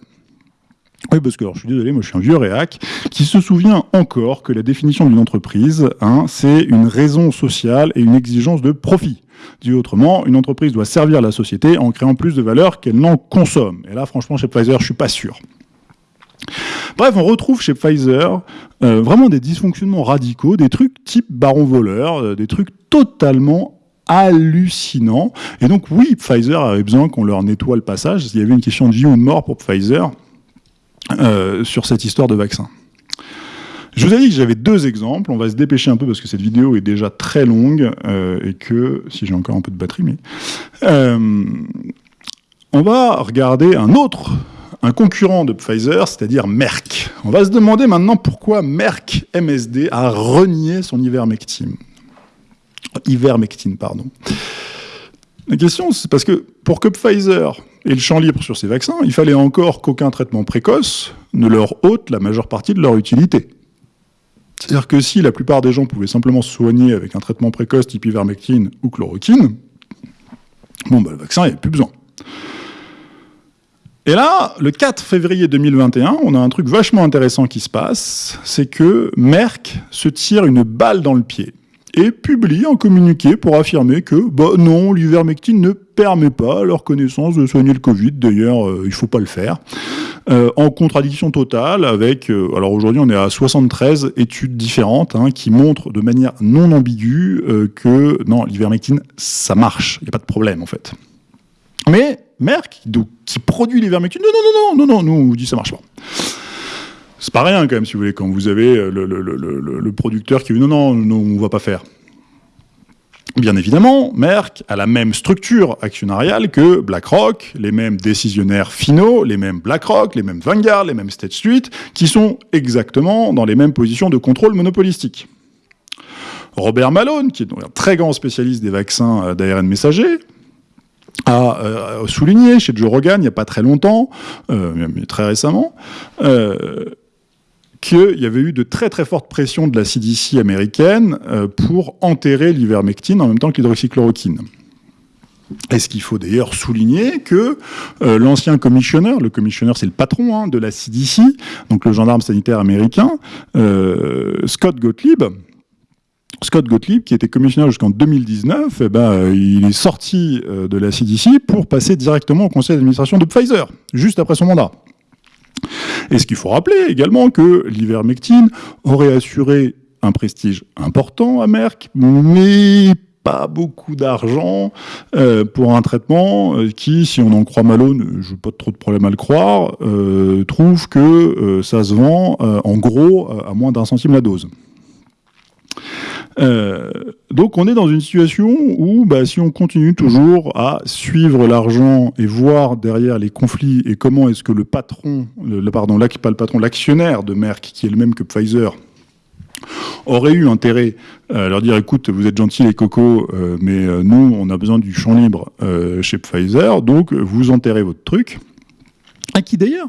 Oui, parce que alors, je suis désolé, moi je suis un vieux réac qui se souvient encore que la définition d'une entreprise, hein, c'est une raison sociale et une exigence de profit. Dit autrement, une entreprise doit servir la société en créant plus de valeur qu'elle n'en consomme. Et là, franchement, chez Pfizer, je suis pas sûr. Bref, on retrouve chez Pfizer euh, vraiment des dysfonctionnements radicaux, des trucs type baron voleur, euh, des trucs totalement hallucinants. Et donc oui, Pfizer avait besoin qu'on leur nettoie le passage. Il y avait une question de vie ou de mort pour Pfizer euh, sur cette histoire de vaccin. Je vous ai dit que j'avais deux exemples. On va se dépêcher un peu parce que cette vidéo est déjà très longue euh, et que, si j'ai encore un peu de batterie, mais... Euh, on va regarder un autre, un concurrent de Pfizer, c'est-à-dire Merck. On va se demander maintenant pourquoi Merck MSD a renié son ivermectine. Ivermectine, pardon. La question, c'est parce que pour que Pfizer ait le champ libre sur ces vaccins, il fallait encore qu'aucun traitement précoce ne leur ôte la majeure partie de leur utilité. C'est-à-dire que si la plupart des gens pouvaient simplement se soigner avec un traitement précoce type ivermectine ou chloroquine, bon, bah, le vaccin, il n'y plus besoin. Et là, le 4 février 2021, on a un truc vachement intéressant qui se passe, c'est que Merck se tire une balle dans le pied et publie un communiqué pour affirmer que bah non, l'ivermectine ne permet pas leur connaissance de soigner le Covid, d'ailleurs euh, il ne faut pas le faire. Euh, en contradiction totale avec, euh, alors aujourd'hui on est à 73 études différentes hein, qui montrent de manière non ambiguë euh, que non, l'ivermectine ça marche, il n'y a pas de problème en fait. Mais Merck, qui produit l'ivermectine, non, non, non, non, non, non, nous on vous dit ça marche pas. C'est pas rien quand même, si vous voulez, quand vous avez le producteur qui dit non, non, non, on va pas faire. Bien évidemment, Merck a la même structure actionnariale que BlackRock, les mêmes décisionnaires finaux, les mêmes BlackRock, les mêmes Vanguard, les mêmes State Street, qui sont exactement dans les mêmes positions de contrôle monopolistique. Robert Malone, qui est un très grand spécialiste des vaccins euh, d'ARN messager, a euh, souligné chez Joe Rogan il n'y a pas très longtemps, euh, mais très récemment, qu'il y avait eu de très très fortes pressions de la CDC américaine euh, pour enterrer l'ivermectine en même temps que l'hydroxychloroquine. Est-ce qu'il faut d'ailleurs souligner que euh, l'ancien commissionneur, le commissionneur c'est le patron hein, de la CDC, donc le gendarme sanitaire américain, euh, Scott Gottlieb, Scott Gottlieb, qui était commissionnaire jusqu'en 2019, eh ben, il est sorti de la CDC pour passer directement au conseil d'administration de Pfizer, juste après son mandat. Et ce qu'il faut rappeler également que l'ivermectine aurait assuré un prestige important à Merck, mais pas beaucoup d'argent euh, pour un traitement euh, qui, si on en croit Malone, je n'ai pas trop de problème à le croire, euh, trouve que ça se vend en gros à moins d'un centime la dose. Euh, donc on est dans une situation où bah, si on continue toujours à suivre l'argent et voir derrière les conflits et comment est-ce que le patron, le, pardon, pas le patron, l'actionnaire de Merck, qui est le même que Pfizer, aurait eu intérêt à leur dire écoute, vous êtes gentils les cocos, euh, mais euh, nous, on a besoin du champ libre chez Pfizer, donc vous enterrez votre truc. Et qui d'ailleurs,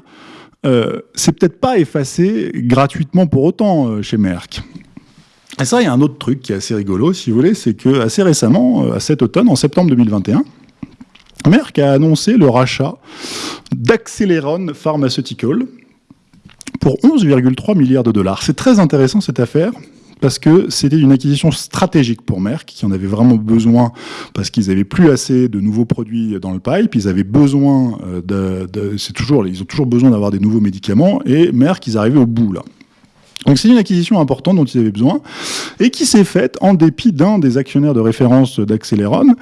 c'est peut-être pas effacé gratuitement pour autant chez Merck. Et ça, il y a un autre truc qui est assez rigolo, si vous voulez, c'est que assez récemment, euh, à cet automne, en septembre 2021, Merck a annoncé le rachat d'Acceleron Pharmaceutical pour 11,3 milliards de dollars. C'est très intéressant cette affaire parce que c'était une acquisition stratégique pour Merck, qui en avait vraiment besoin, parce qu'ils avaient plus assez de nouveaux produits dans le pipe, ils avaient besoin euh, de, c'est toujours, ils ont toujours besoin d'avoir des nouveaux médicaments, et Merck, ils arrivaient au bout là. Donc c'est une acquisition importante dont ils avaient besoin et qui s'est faite en dépit d'un des actionnaires de référence d'Acceleron,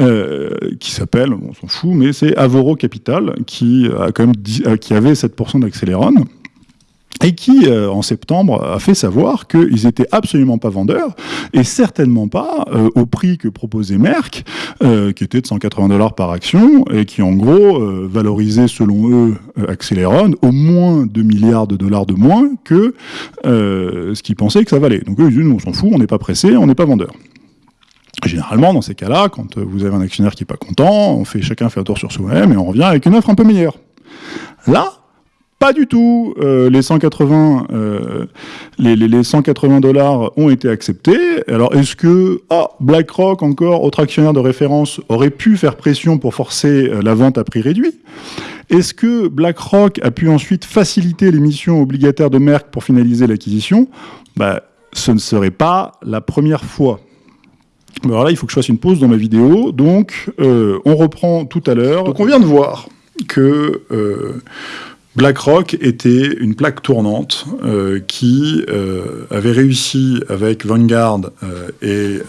euh, qui s'appelle, on s'en fout, mais c'est Avoro Capital, qui, a quand même euh, qui avait 7% d'Acceleron et qui, euh, en septembre, a fait savoir qu'ils étaient absolument pas vendeurs, et certainement pas euh, au prix que proposait Merck, euh, qui était de 180 dollars par action, et qui, en gros, valorisait, selon eux, Acceleron, au moins 2 milliards de dollars de moins que ce qu'ils pensaient que ça valait. Donc eux, ils disent, on s'en fout, on n'est pas pressé, on n'est pas vendeur. Généralement, dans ces cas-là, quand vous avez un actionnaire qui n'est pas content, on fait, chacun fait un tour sur soi-même, et on revient avec une offre un peu meilleure. Là, pas du tout. Euh, les 180, euh, les, les, 180 dollars ont été acceptés. Alors, est-ce que ah, BlackRock, encore autre actionnaire de référence, aurait pu faire pression pour forcer euh, la vente à prix réduit? Est-ce que BlackRock a pu ensuite faciliter l'émission obligataire de Merck pour finaliser l'acquisition? Bah, Ce ne serait pas la première fois. Alors là, il faut que je fasse une pause dans ma vidéo. Donc, on reprend tout à l'heure. Donc, on vient de voir que BlackRock était une plaque tournante euh, qui euh, avait réussi avec Vanguard euh, et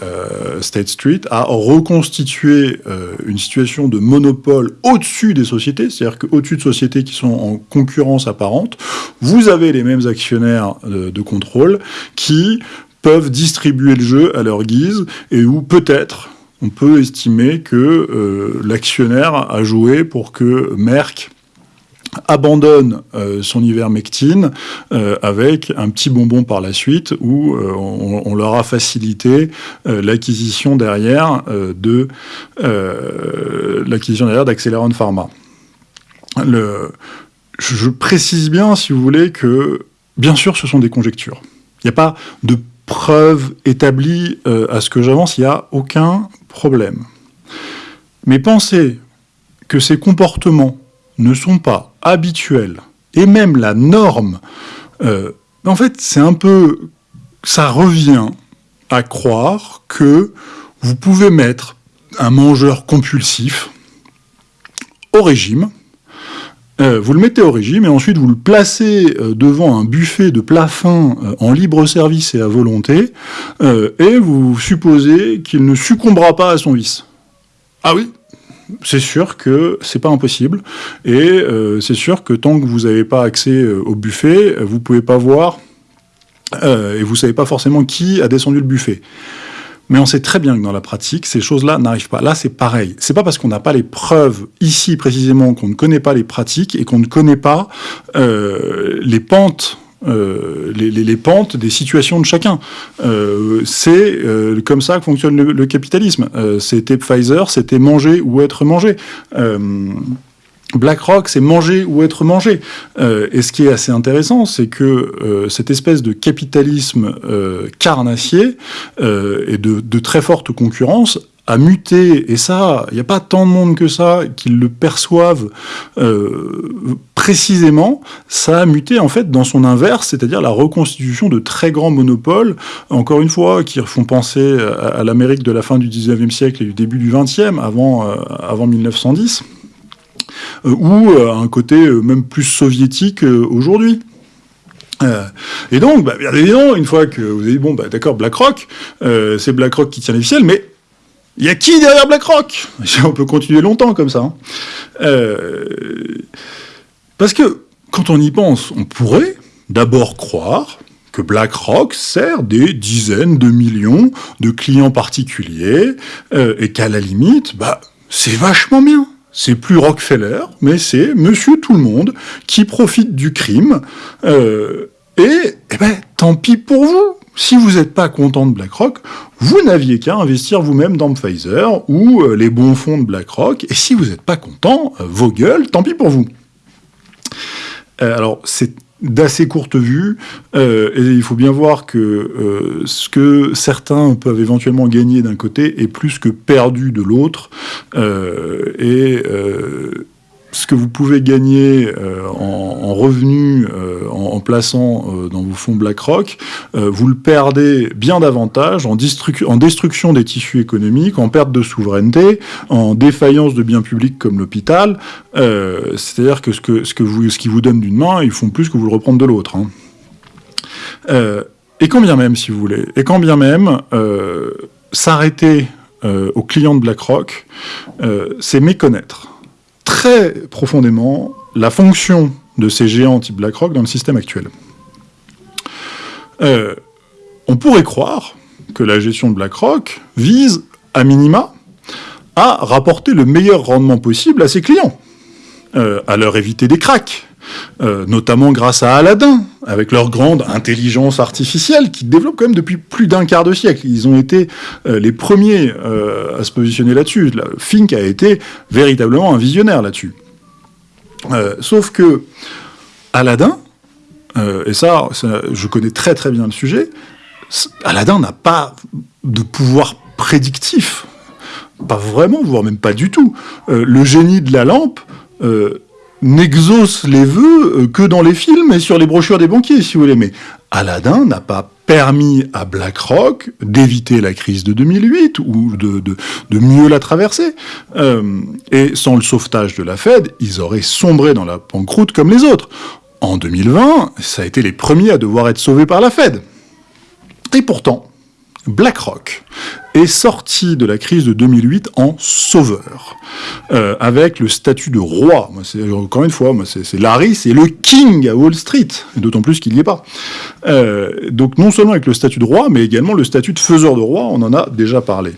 State Street à reconstituer une situation de monopole au-dessus des sociétés, c'est-à-dire qu'au-dessus de sociétés qui sont en concurrence apparente, vous avez les mêmes actionnaires de contrôle qui peuvent distribuer le jeu à leur guise et où peut-être on peut estimer que l'actionnaire a joué pour que Merck abandonne euh, son ivermectine euh, avec un petit bonbon par la suite où euh, on, leur a facilité l'acquisition derrière de l'acquisition derrière d'Acceleron Pharma. Je précise bien, si vous voulez, que bien sûr ce sont des conjectures. Il n'y a pas de preuves établies à ce que j'avance, il n'y a aucun problème. Mais pensez que ces comportements ne sont pas habituels, et même la norme, euh, en fait, c'est un peu... Ça revient à croire que vous pouvez mettre un mangeur compulsif au régime, euh, vous le mettez au régime et ensuite vous le placez euh, devant un buffet de plat fin en libre service et à volonté, et vous supposez qu'il ne succombera pas à son vice. Ah oui, c'est sûr que c'est pas impossible. Et euh, c'est sûr que tant que vous n'avez pas accès euh, au buffet, vous pouvez pas voir euh, et vous savez pas forcément qui a descendu le buffet. Mais on sait très bien que dans la pratique, ces choses-là n'arrivent pas. Là, c'est pareil. C'est pas parce qu'on n'a pas les preuves ici précisément qu'on ne connaît pas les pratiques et qu'on ne connaît pas les pentes euh, les, pentes des situations de chacun. Euh, c'est euh, comme ça que fonctionne le, capitalisme. c'était Pfizer, c'était manger ou être mangé. BlackRock, c'est manger ou être mangé. et ce qui est assez intéressant, c'est que cette espèce de capitalisme carnassier et de, très forte concurrence a muté, et ça, il n'y a pas tant de monde que ça qui le perçoivent euh, précisément, ça a muté en fait dans son inverse, c'est-à-dire la reconstitution de très grands monopoles, encore une fois, qui font penser à, l'Amérique de la fin du 19e siècle et du début du 20e, avant, euh, avant 1910, euh, ou un côté même plus soviétique aujourd'hui. et donc, bah, bien évidemment, une fois que vous avez dit, bon, bah, d'accord, BlackRock, c'est BlackRock qui tient les ficelles, mais il y a qui derrière BlackRock? On peut continuer longtemps comme ça. Hein. Euh, parce que, quand on y pense, on pourrait d'abord croire que BlackRock sert des dizaines de millions de clients particuliers euh, et qu'à la limite, bah, c'est vachement bien. C'est plus Rockefeller, mais c'est monsieur tout le monde qui profite du crime. Euh, et, eh ben, tant pis pour vous si vous n'êtes pas content de BlackRock, vous n'aviez qu'à investir vous-même dans Pfizer ou euh, les bons fonds de BlackRock, et si vous n'êtes pas content, euh, vos gueules, tant pis pour vous. Euh, alors, c'est d'assez courte vue, et il faut bien voir que ce que certains peuvent éventuellement gagner d'un côté est plus que perdu de l'autre, et ce que vous pouvez gagner euh, en, revenus euh, en, plaçant euh, dans vos fonds BlackRock, vous le perdez bien davantage en, destruction des tissus économiques, en perte de souveraineté, en défaillance de biens publics comme l'hôpital. C'est-à-dire que ce, que, ce, vous, ce qui vous donne d'une main, ils font plus que vous le reprendre de l'autre. Hein. et quand bien même, si vous voulez, et quand bien même, s'arrêter aux clients de BlackRock, c'est méconnaître profondément la fonction de ces géants type BlackRock dans le système actuel. Euh, on pourrait croire que la gestion de BlackRock vise, à minima, à rapporter le meilleur rendement possible à ses clients, euh, à leur éviter des cracks, euh, notamment grâce à Aladdin, avec leur grande intelligence artificielle, qui développe quand même depuis plus d'un quart de siècle. Ils ont été euh, les premiers à se positionner là-dessus. Fink a été véritablement un visionnaire là-dessus. sauf que Aladdin, et ça, je connais très très bien le sujet, Aladdin n'a pas de pouvoir prédictif. Pas vraiment, voire même pas du tout. le génie de la lampe n'exauce les vœux euh, que dans les films et sur les brochures des banquiers, si vous voulez. Mais Aladdin n'a pas permis à BlackRock d'éviter la crise de 2008 ou de, mieux la traverser. Euh, et sans le sauvetage de la Fed, ils auraient sombré dans la pancroute comme les autres. En 2020, ça a été les premiers à devoir être sauvés par la Fed. Et pourtant, BlackRock est sorti de la crise de 2008 en sauveur, euh, avec le statut de roi. encore une fois, c'est Larry, c'est le king à Wall Street, d'autant plus qu'il n'y est pas. Euh, donc non seulement avec le statut de roi, mais également le statut de faiseur de roi, on en a déjà parlé.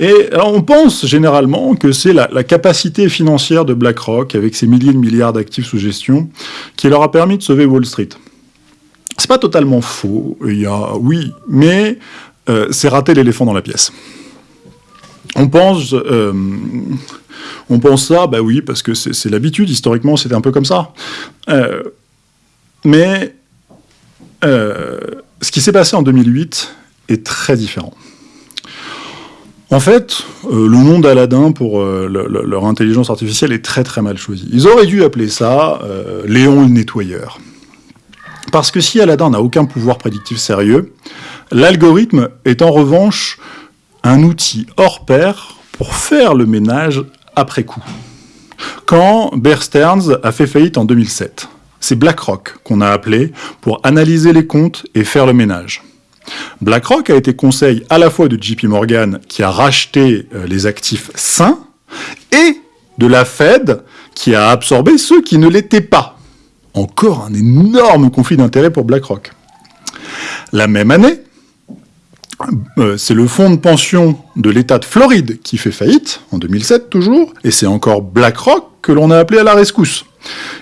Et on pense généralement que c'est la, capacité financière de BlackRock, avec ses milliers de milliards d'actifs sous gestion, qui leur a permis de sauver Wall Street. C'est pas totalement faux, oui, mais euh, c'est rater l'éléphant dans la pièce. On pense, euh, ça, bah oui, parce que c'est l'habitude, historiquement c'était un peu comme ça. Euh, mais ce qui s'est passé en 2008 est très différent. En fait, le nom d'Aladin pour leur intelligence artificielle est très très mal choisi. Ils auraient dû appeler ça Léon le nettoyeur. Parce que si Aladdin n'a aucun pouvoir prédictif sérieux, l'algorithme est en revanche un outil hors pair pour faire le ménage après coup. Quand Bear Stearns a fait faillite en 2007, c'est BlackRock qu'on a appelé pour analyser les comptes et faire le ménage. BlackRock a été conseil à la fois de JP Morgan qui a racheté euh, les actifs sains et de la Fed qui a absorbé ceux qui ne l'étaient pas encore un énorme conflit d'intérêts pour BlackRock. La même année, euh, c'est le fonds de pension de l'État de Floride qui fait faillite, en 2007 toujours, et c'est encore BlackRock que l'on a appelé à la rescousse.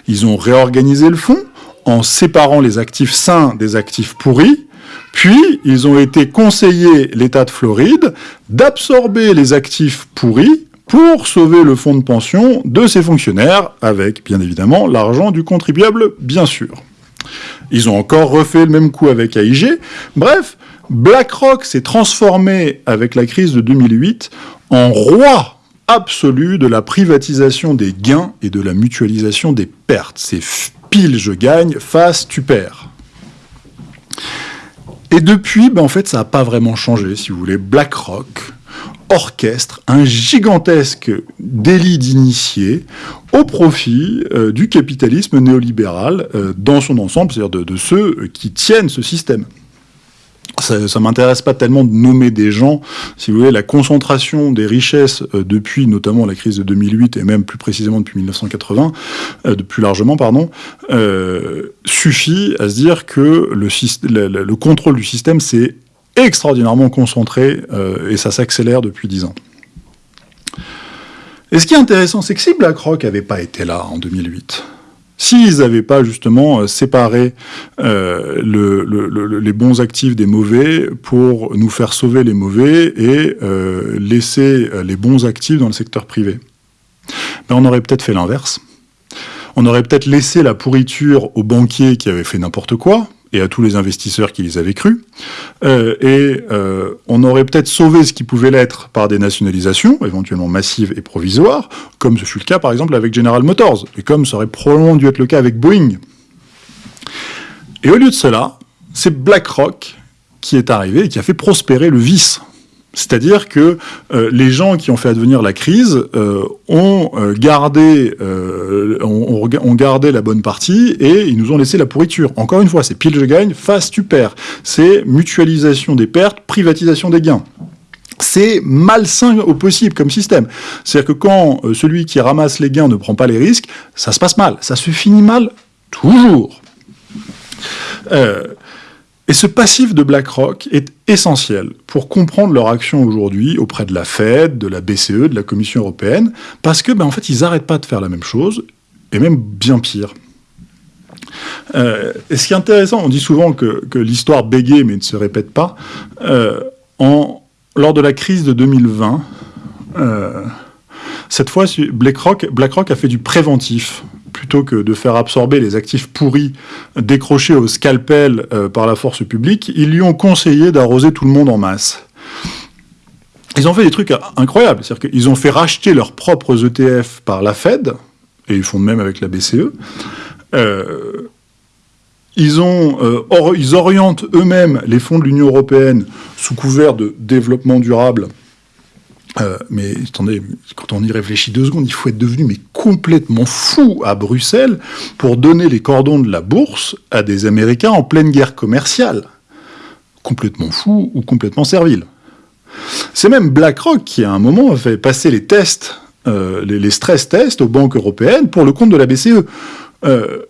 Ils ont réorganisé le fonds en séparant les actifs sains des actifs pourris, puis ils ont été conseillés, l'État de Floride, d'absorber les actifs pourris pour sauver le fonds de pension de ses fonctionnaires, avec bien évidemment l'argent du contribuable, bien sûr. Ils ont encore refait le même coup avec AIG. Bref, BlackRock s'est transformé avec la crise de 2008 en roi absolu de la privatisation des gains et de la mutualisation des pertes. C'est pile je gagne, face tu perds. Et depuis, ben en fait, ça n'a pas vraiment changé, si vous voulez. BlackRock orchestre un gigantesque délit d'initié au profit euh, du capitalisme néolibéral euh, dans son ensemble, c'est-à-dire de, ceux qui tiennent ce système. Ça, ne m'intéresse pas tellement de nommer des gens, si vous voulez, la concentration des richesses euh, depuis notamment la crise de 2008 et même plus précisément depuis 1980, de plus largement, pardon, suffit à se dire que le, le contrôle du système s'est extraordinairement concentré euh, et ça s'accélère depuis dix ans. Et ce qui est intéressant, c'est que si BlackRock n'avait pas été là en 2008, s'ils n'avaient pas justement euh, séparé euh, les bons actifs des mauvais pour nous faire sauver les mauvais et laisser les bons actifs dans le secteur privé, ben on aurait peut-être fait l'inverse. On aurait peut-être laissé la pourriture aux banquiers qui avaient fait n'importe quoi, et à tous les investisseurs qui les avaient crus. Euh, et euh, on aurait peut-être sauvé ce qui pouvait l'être par des nationalisations, éventuellement massives et provisoires, comme ce fut le cas par exemple avec General Motors, et comme ça aurait probablement dû être le cas avec Boeing. Et au lieu de cela, c'est BlackRock qui est arrivé et qui a fait prospérer le vice. C'est-à-dire que euh, les gens qui ont fait advenir la crise euh, ont, euh, gardé, ont, gardé la bonne partie et ils nous ont laissé la pourriture. Encore une fois, c'est pile je gagne, face tu perds. C'est mutualisation des pertes, privatisation des gains. C'est malsain au possible comme système. C'est-à-dire que quand celui qui ramasse les gains ne prend pas les risques, ça se passe mal. Ça se finit mal toujours. Et ce passif de BlackRock est essentiel pour comprendre leur action aujourd'hui auprès de la Fed, de la BCE, de la Commission européenne, parce que, ben, en fait, ils n'arrêtent pas de faire la même chose, et même bien pire. Euh, et ce qui est intéressant, on dit souvent que, l'histoire bégaye mais ne se répète pas. Euh, lors de la crise de 2020, euh, cette fois, BlackRock, BlackRock a fait du préventif plutôt que de faire absorber les actifs pourris décrochés au scalpel euh, par la force publique, ils lui ont conseillé d'arroser tout le monde en masse. Ils ont fait des trucs incroyables, c'est-à-dire qu'ils ont fait racheter leurs propres ETF par la Fed, et ils font de même avec la BCE. Euh, euh, ils orientent eux-mêmes les fonds de l'Union européenne sous couvert de développement durable euh, mais attendez, quand on y réfléchit deux secondes, il faut être devenu mais complètement fou à Bruxelles pour donner les cordons de la bourse à des Américains en pleine guerre commerciale. Complètement fou ou complètement servile. C'est même BlackRock qui, à un moment, a fait passer les tests, euh, les, stress tests aux banques européennes pour le compte de la BCE. Euh,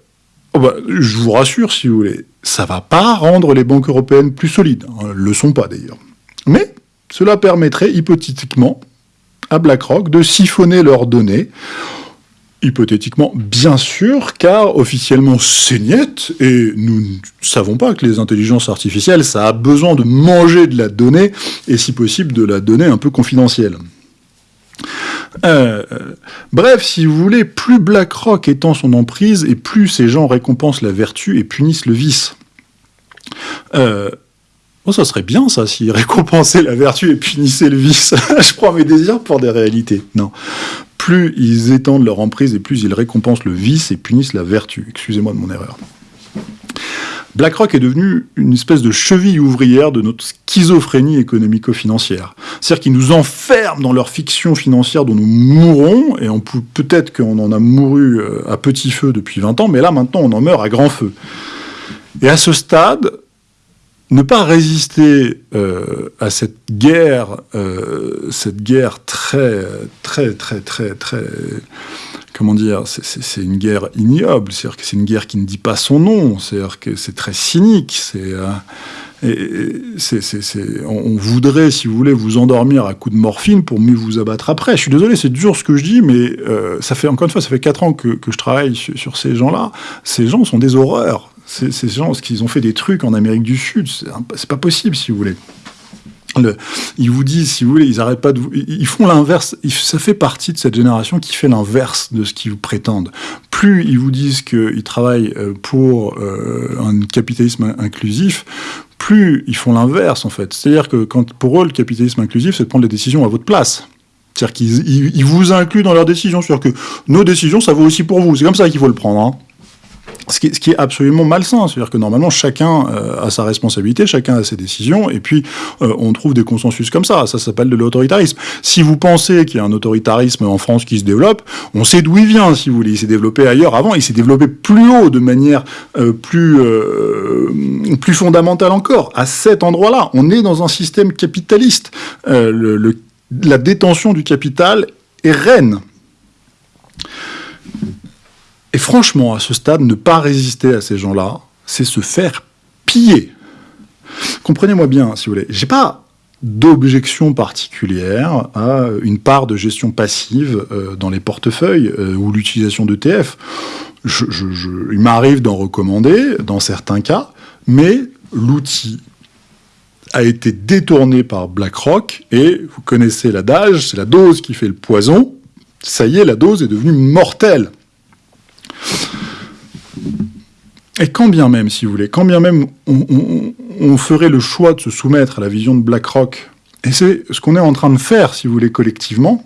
oh bah, je vous rassure, si vous voulez, ça va pas rendre les banques européennes plus solides. Elles le sont pas, d'ailleurs. Mais cela permettrait hypothétiquement à BlackRock de siphonner leurs données, hypothétiquement bien sûr, car officiellement c'est niet, et nous ne savons pas que les intelligences artificielles, ça a besoin de manger de la donnée, et si possible de la donnée un peu confidentielle. Euh, bref, si vous voulez, plus BlackRock étend son emprise, et plus ces gens récompensent la vertu et punissent le vice. Euh, Oh, ça serait bien, ça, s'ils récompensaient la vertu et punissaient le vice. je prends mes désirs pour des réalités. Non. Plus ils étendent leur emprise et plus ils récompensent le vice et punissent la vertu. Excusez-moi de mon erreur. BlackRock est devenu une espèce de cheville ouvrière de notre schizophrénie économico-financière. C'est-à-dire qu'ils nous enferment dans leur fiction financière dont nous mourrons, et peut-être qu'on en a mouru euh, à petit feu depuis 20 ans, mais là maintenant on en meurt à grand feu. Et à ce stade, ne pas résister euh, à cette guerre, euh, cette guerre très, très, très, très, très, comment dire, c'est une guerre ignoble, c'est-à-dire que c'est une guerre qui ne dit pas son nom, c'est-à-dire que c'est très cynique, c'est, euh, on voudrait, si vous voulez, vous endormir à coups de morphine pour mieux vous abattre après. Je suis désolé, c'est dur ce que je dis, mais ça fait encore une fois, ça fait quatre ans que, je travaille sur ces gens-là. Ces gens sont des horreurs. Ces gens, ce qu'ils ont fait des trucs en Amérique du Sud, c'est pas possible, si vous voulez. ils vous disent, si vous voulez, ils arrêtent pas de vous, ils font l'inverse. Ça fait partie de cette génération qui fait l'inverse de ce qu'ils vous prétendent. Plus ils vous disent qu'ils travaillent euh, pour euh, un capitalisme inclusif, plus ils font l'inverse en fait. C'est-à-dire que pour eux le capitalisme inclusif, c'est de prendre les décisions à votre place. C'est-à-dire qu'ils vous incluent dans leurs décisions. C'est-à-dire que nos décisions, ça vaut aussi pour vous. C'est comme ça qu'il faut le prendre. Hein. Ce qui, est, absolument malsain, c'est-à-dire que normalement chacun euh, a sa responsabilité, chacun a ses décisions, et puis euh, on trouve des consensus comme ça. Ça s'appelle de l'autoritarisme. Si vous pensez qu'il y a un autoritarisme en France qui se développe, on sait d'où il vient, si vous voulez. Il s'est développé ailleurs avant, il s'est développé plus haut, de manière euh, plus plus fondamentale encore. À cet endroit-là, on est dans un système capitaliste. La détention du capital est reine. Et franchement, à ce stade, ne pas résister à ces gens-là, c'est se faire piller. Comprenez-moi bien, si vous voulez. J'ai pas d'objection particulière à une part de gestion passive euh, dans les portefeuilles euh, ou l'utilisation d'ETF. il m'arrive d'en recommander dans certains cas, mais l'outil a été détourné par BlackRock et vous connaissez l'adage, c'est la dose qui fait le poison. Ça y est, la dose est devenue mortelle. Et quand bien même, si vous voulez, quand bien même on, ferait le choix de se soumettre à la vision de BlackRock, et c'est ce qu'on est en train de faire, si vous voulez, collectivement,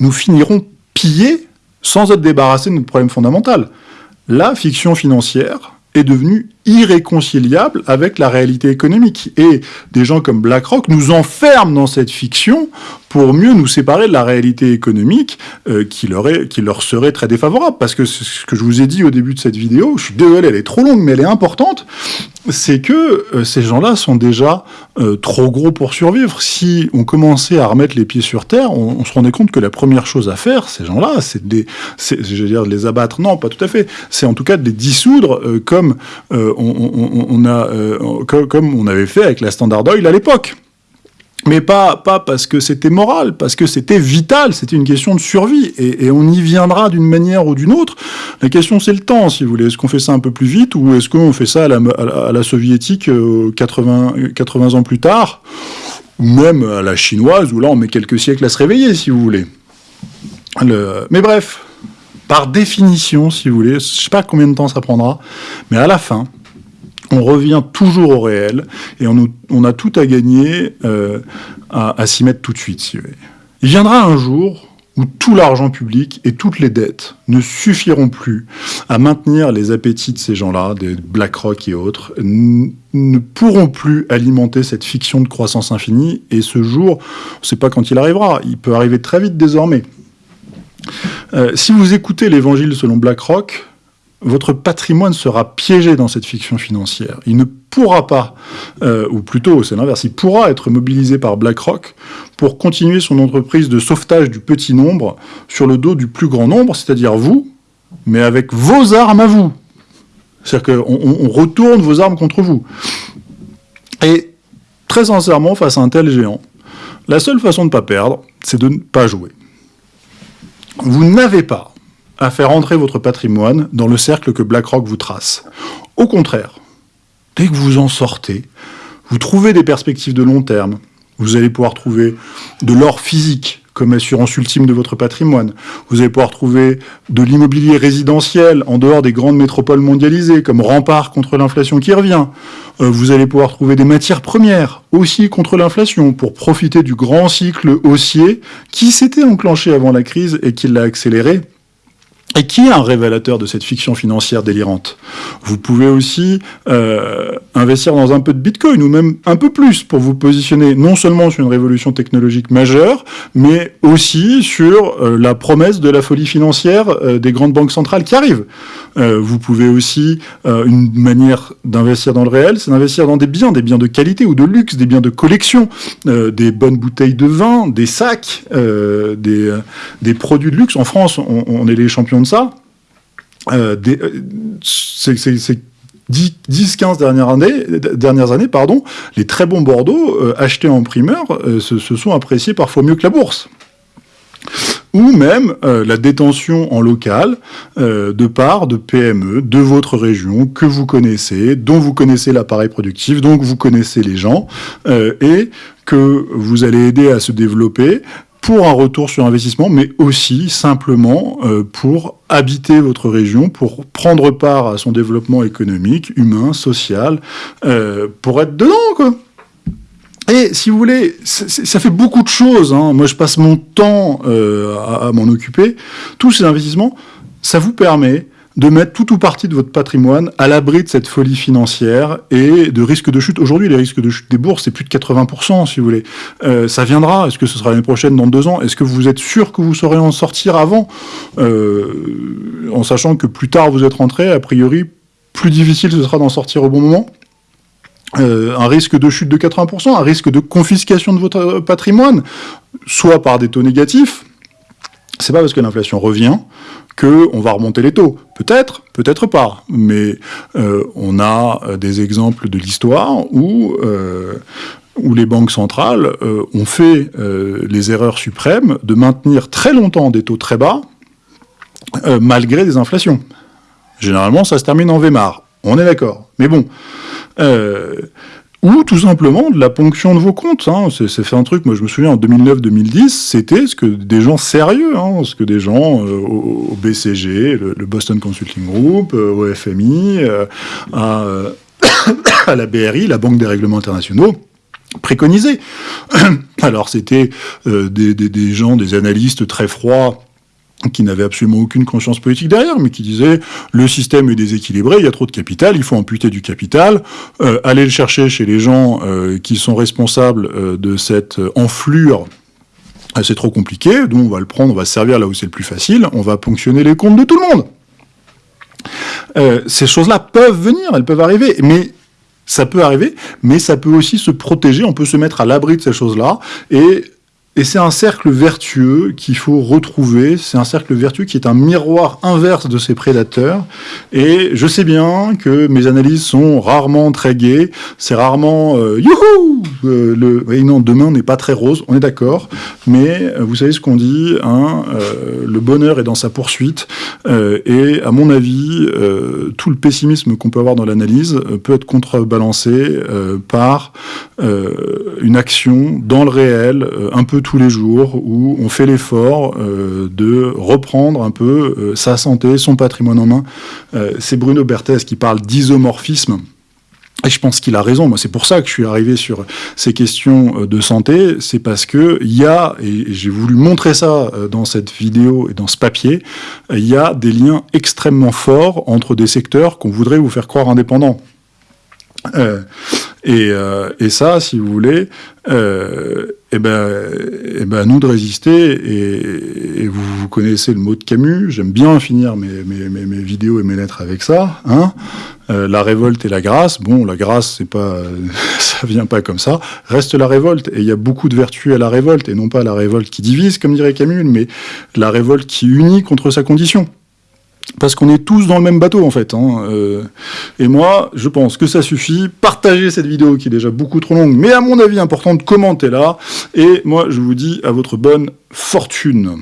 nous finirons pillés sans être débarrassés de notre problème fondamental. La fiction financière est devenue irréconciliable avec la réalité économique. Et des gens comme BlackRock nous enferment dans cette fiction pour mieux nous séparer de la réalité économique euh, qui, leur est, qui leur serait très défavorable. Parce que ce que je vous ai dit au début de cette vidéo, je suis désolé, elle est trop longue, mais elle est importante, c'est que euh, ces gens-là sont déjà euh, trop gros pour survivre. Si on commençait à remettre les pieds sur terre, on, se rendait compte que la première chose à faire, ces gens-là, c'est de les, de les abattre. Non, pas tout à fait. C'est en tout cas de les dissoudre comme on, a, euh, comme, on avait fait avec la Standard Oil à l'époque. Mais pas, pas parce que c'était moral, parce que c'était vital, c'était une question de survie, et, on y viendra d'une manière ou d'une autre. La question c'est le temps, si vous voulez. Est-ce qu'on fait ça un peu plus vite, ou est-ce qu'on fait ça à la, soviétique 80, euh, 80 ans plus tard, ou même à la chinoise, où là on met quelques siècles à se réveiller, si vous voulez. Mais bref, par définition, si vous voulez, je ne sais pas combien de temps ça prendra, mais à la fin, on revient toujours au réel et on, a tout à gagner euh, à, s'y mettre tout de suite. Si Il viendra un jour où tout l'argent public et toutes les dettes ne suffiront plus à maintenir les appétits de ces gens-là, des BlackRock et autres, ne pourront plus alimenter cette fiction de croissance infinie, et ce jour, on ne sait pas quand il arrivera, il peut arriver très vite désormais. Euh, si vous écoutez l'évangile selon BlackRock, votre patrimoine sera piégé dans cette fiction financière. Il ne pourra pas, euh, ou plutôt c'est l'inverse, il pourra être mobilisé par BlackRock pour continuer son entreprise de sauvetage du petit nombre sur le dos du plus grand nombre, c'est-à-dire vous, mais avec vos armes à vous. C'est-à-dire qu'on on retourne vos armes contre vous. Et très sincèrement, face à un tel géant, la seule façon de ne pas perdre, c'est de ne pas jouer. Vous n'avez pas à faire entrer votre patrimoine dans le cercle que BlackRock vous trace. Au contraire, dès que vous en sortez, vous trouvez des perspectives de long terme, vous allez pouvoir trouver de l'or physique comme assurance ultime de votre patrimoine. Vous allez pouvoir trouver de l'immobilier résidentiel en dehors des grandes métropoles mondialisées comme rempart contre l'inflation qui revient. Euh, vous allez pouvoir trouver des matières premières aussi contre l'inflation pour profiter du grand cycle haussier qui s'était enclenché avant la crise et qui l'a accéléré et qui est un révélateur de cette fiction financière délirante? Vous pouvez aussi euh, investir dans un peu de Bitcoin, ou même un peu plus, pour vous positionner non seulement sur une révolution technologique majeure, mais aussi sur euh, la promesse de la folie financière euh, des grandes banques centrales qui arrivent. vous pouvez aussi, une manière d'investir dans le réel, c'est d'investir dans des biens, des biens de qualité ou de luxe, des biens de collection, des bonnes bouteilles de vin, des sacs, des, produits de luxe. En France, on, on est les champions ça, euh, euh ces 10-15 dernières années, dernières années pardon, les très bons Bordeaux euh, achetés en primeur euh, se, sont appréciés parfois mieux que la bourse. Ou même la détention en local de parts de PME de votre région que vous connaissez, dont vous connaissez l'appareil productif, donc vous connaissez les gens, et que vous allez aider à se développer pour un retour sur investissement, mais aussi simplement euh, pour habiter votre région, pour prendre part à son développement économique, humain, social, euh, pour être dedans, quoi. Et si vous voulez, ça fait beaucoup de choses. Hein. Moi, je passe mon temps euh, à, à m'en occuper. Tous ces investissements, ça vous permet de mettre tout ou partie de votre patrimoine à l'abri de cette folie financière et de risques de chute. Aujourd'hui, les risques de chute des bourses, c'est plus de 80%, si vous voulez. Euh, ça viendra. Est-ce que ce sera l'année prochaine, dans deux ans? Est-ce que vous êtes sûr que vous saurez en sortir avant? Euh, En sachant que plus tard vous êtes rentré, a priori, plus difficile ce sera d'en sortir au bon moment euh, un risque de chute de 80%, un risque de confiscation de votre patrimoine, soit par des taux négatifs, c'est pas parce que l'inflation revient qu'on va remonter les taux. Peut-être, peut-être pas. Mais euh, on a euh, des exemples de l'histoire où, euh, où les banques centrales ont fait les erreurs suprêmes de maintenir très longtemps des taux très bas, malgré des inflations. Généralement, ça se termine en Weimar. On est d'accord. Mais bon, ou tout simplement de la ponction de vos comptes. Hein. C'est fait un truc, moi je me souviens en 2009-2010, c'était ce que des gens sérieux, hein, ce que des gens euh, au, BCG, le, Boston Consulting Group, euh, au FMI, euh, à, à, la BRI, la Banque des règlements internationaux, préconisaient. Alors c'était des, des, des gens, des analystes très froids, qui n'avait absolument aucune conscience politique derrière, mais qui disait le système est déséquilibré, il y a trop de capital, il faut amputer du capital, euh, aller le chercher chez les gens euh, qui sont responsables euh, de cette enflure c'est trop compliqué, donc on va le prendre, on va se servir là où c'est le plus facile, on va ponctionner les comptes de tout le monde. ces choses-là peuvent venir, elles peuvent arriver, mais ça peut arriver, mais ça peut aussi se protéger, on peut se mettre à l'abri de ces choses-là, et et c'est un cercle vertueux qu'il faut retrouver, c'est un cercle vertueux qui est un miroir inverse de ses prédateurs. Et je sais bien que mes analyses sont rarement très gaies, c'est rarement euh, youhou euh, le, non, demain n'est pas très rose, on est d'accord, mais euh, vous savez ce qu'on dit, hein, euh, le bonheur est dans sa poursuite, euh, et à mon avis, tout le pessimisme qu'on peut avoir dans l'analyse peut être contrebalancé par une action dans le réel, un peu tous les jours où on fait l'effort euh, de reprendre un peu euh, sa santé, son patrimoine en main. Euh, c'est Bruno Berthez qui parle d'isomorphisme. Et je pense qu'il a raison. Moi, c'est pour ça que je suis arrivé sur ces questions de santé. C'est parce que il y a, et j'ai voulu montrer ça dans cette vidéo et dans ce papier, il y a des liens extrêmement forts entre des secteurs qu'on voudrait vous faire croire indépendants. Et, ça, si vous voulez, eh ben, eh ben, nous de résister, et, et vous, vous, connaissez le mot de Camus, j'aime bien finir mes, mes, mes, mes, vidéos et mes lettres avec ça, hein. Euh, la révolte et la grâce, bon, la grâce, c'est pas, ça vient pas comme ça, reste la révolte, et il y a beaucoup de vertus à la révolte, et non pas la révolte qui divise, comme dirait Camus, mais la révolte qui unit contre sa condition parce qu'on est tous dans le même bateau en fait. Hein. Euh, et moi, je pense que ça suffit. Partagez cette vidéo qui est déjà beaucoup trop longue, mais à mon avis importante, commentez-la. Et moi, je vous dis à votre bonne fortune.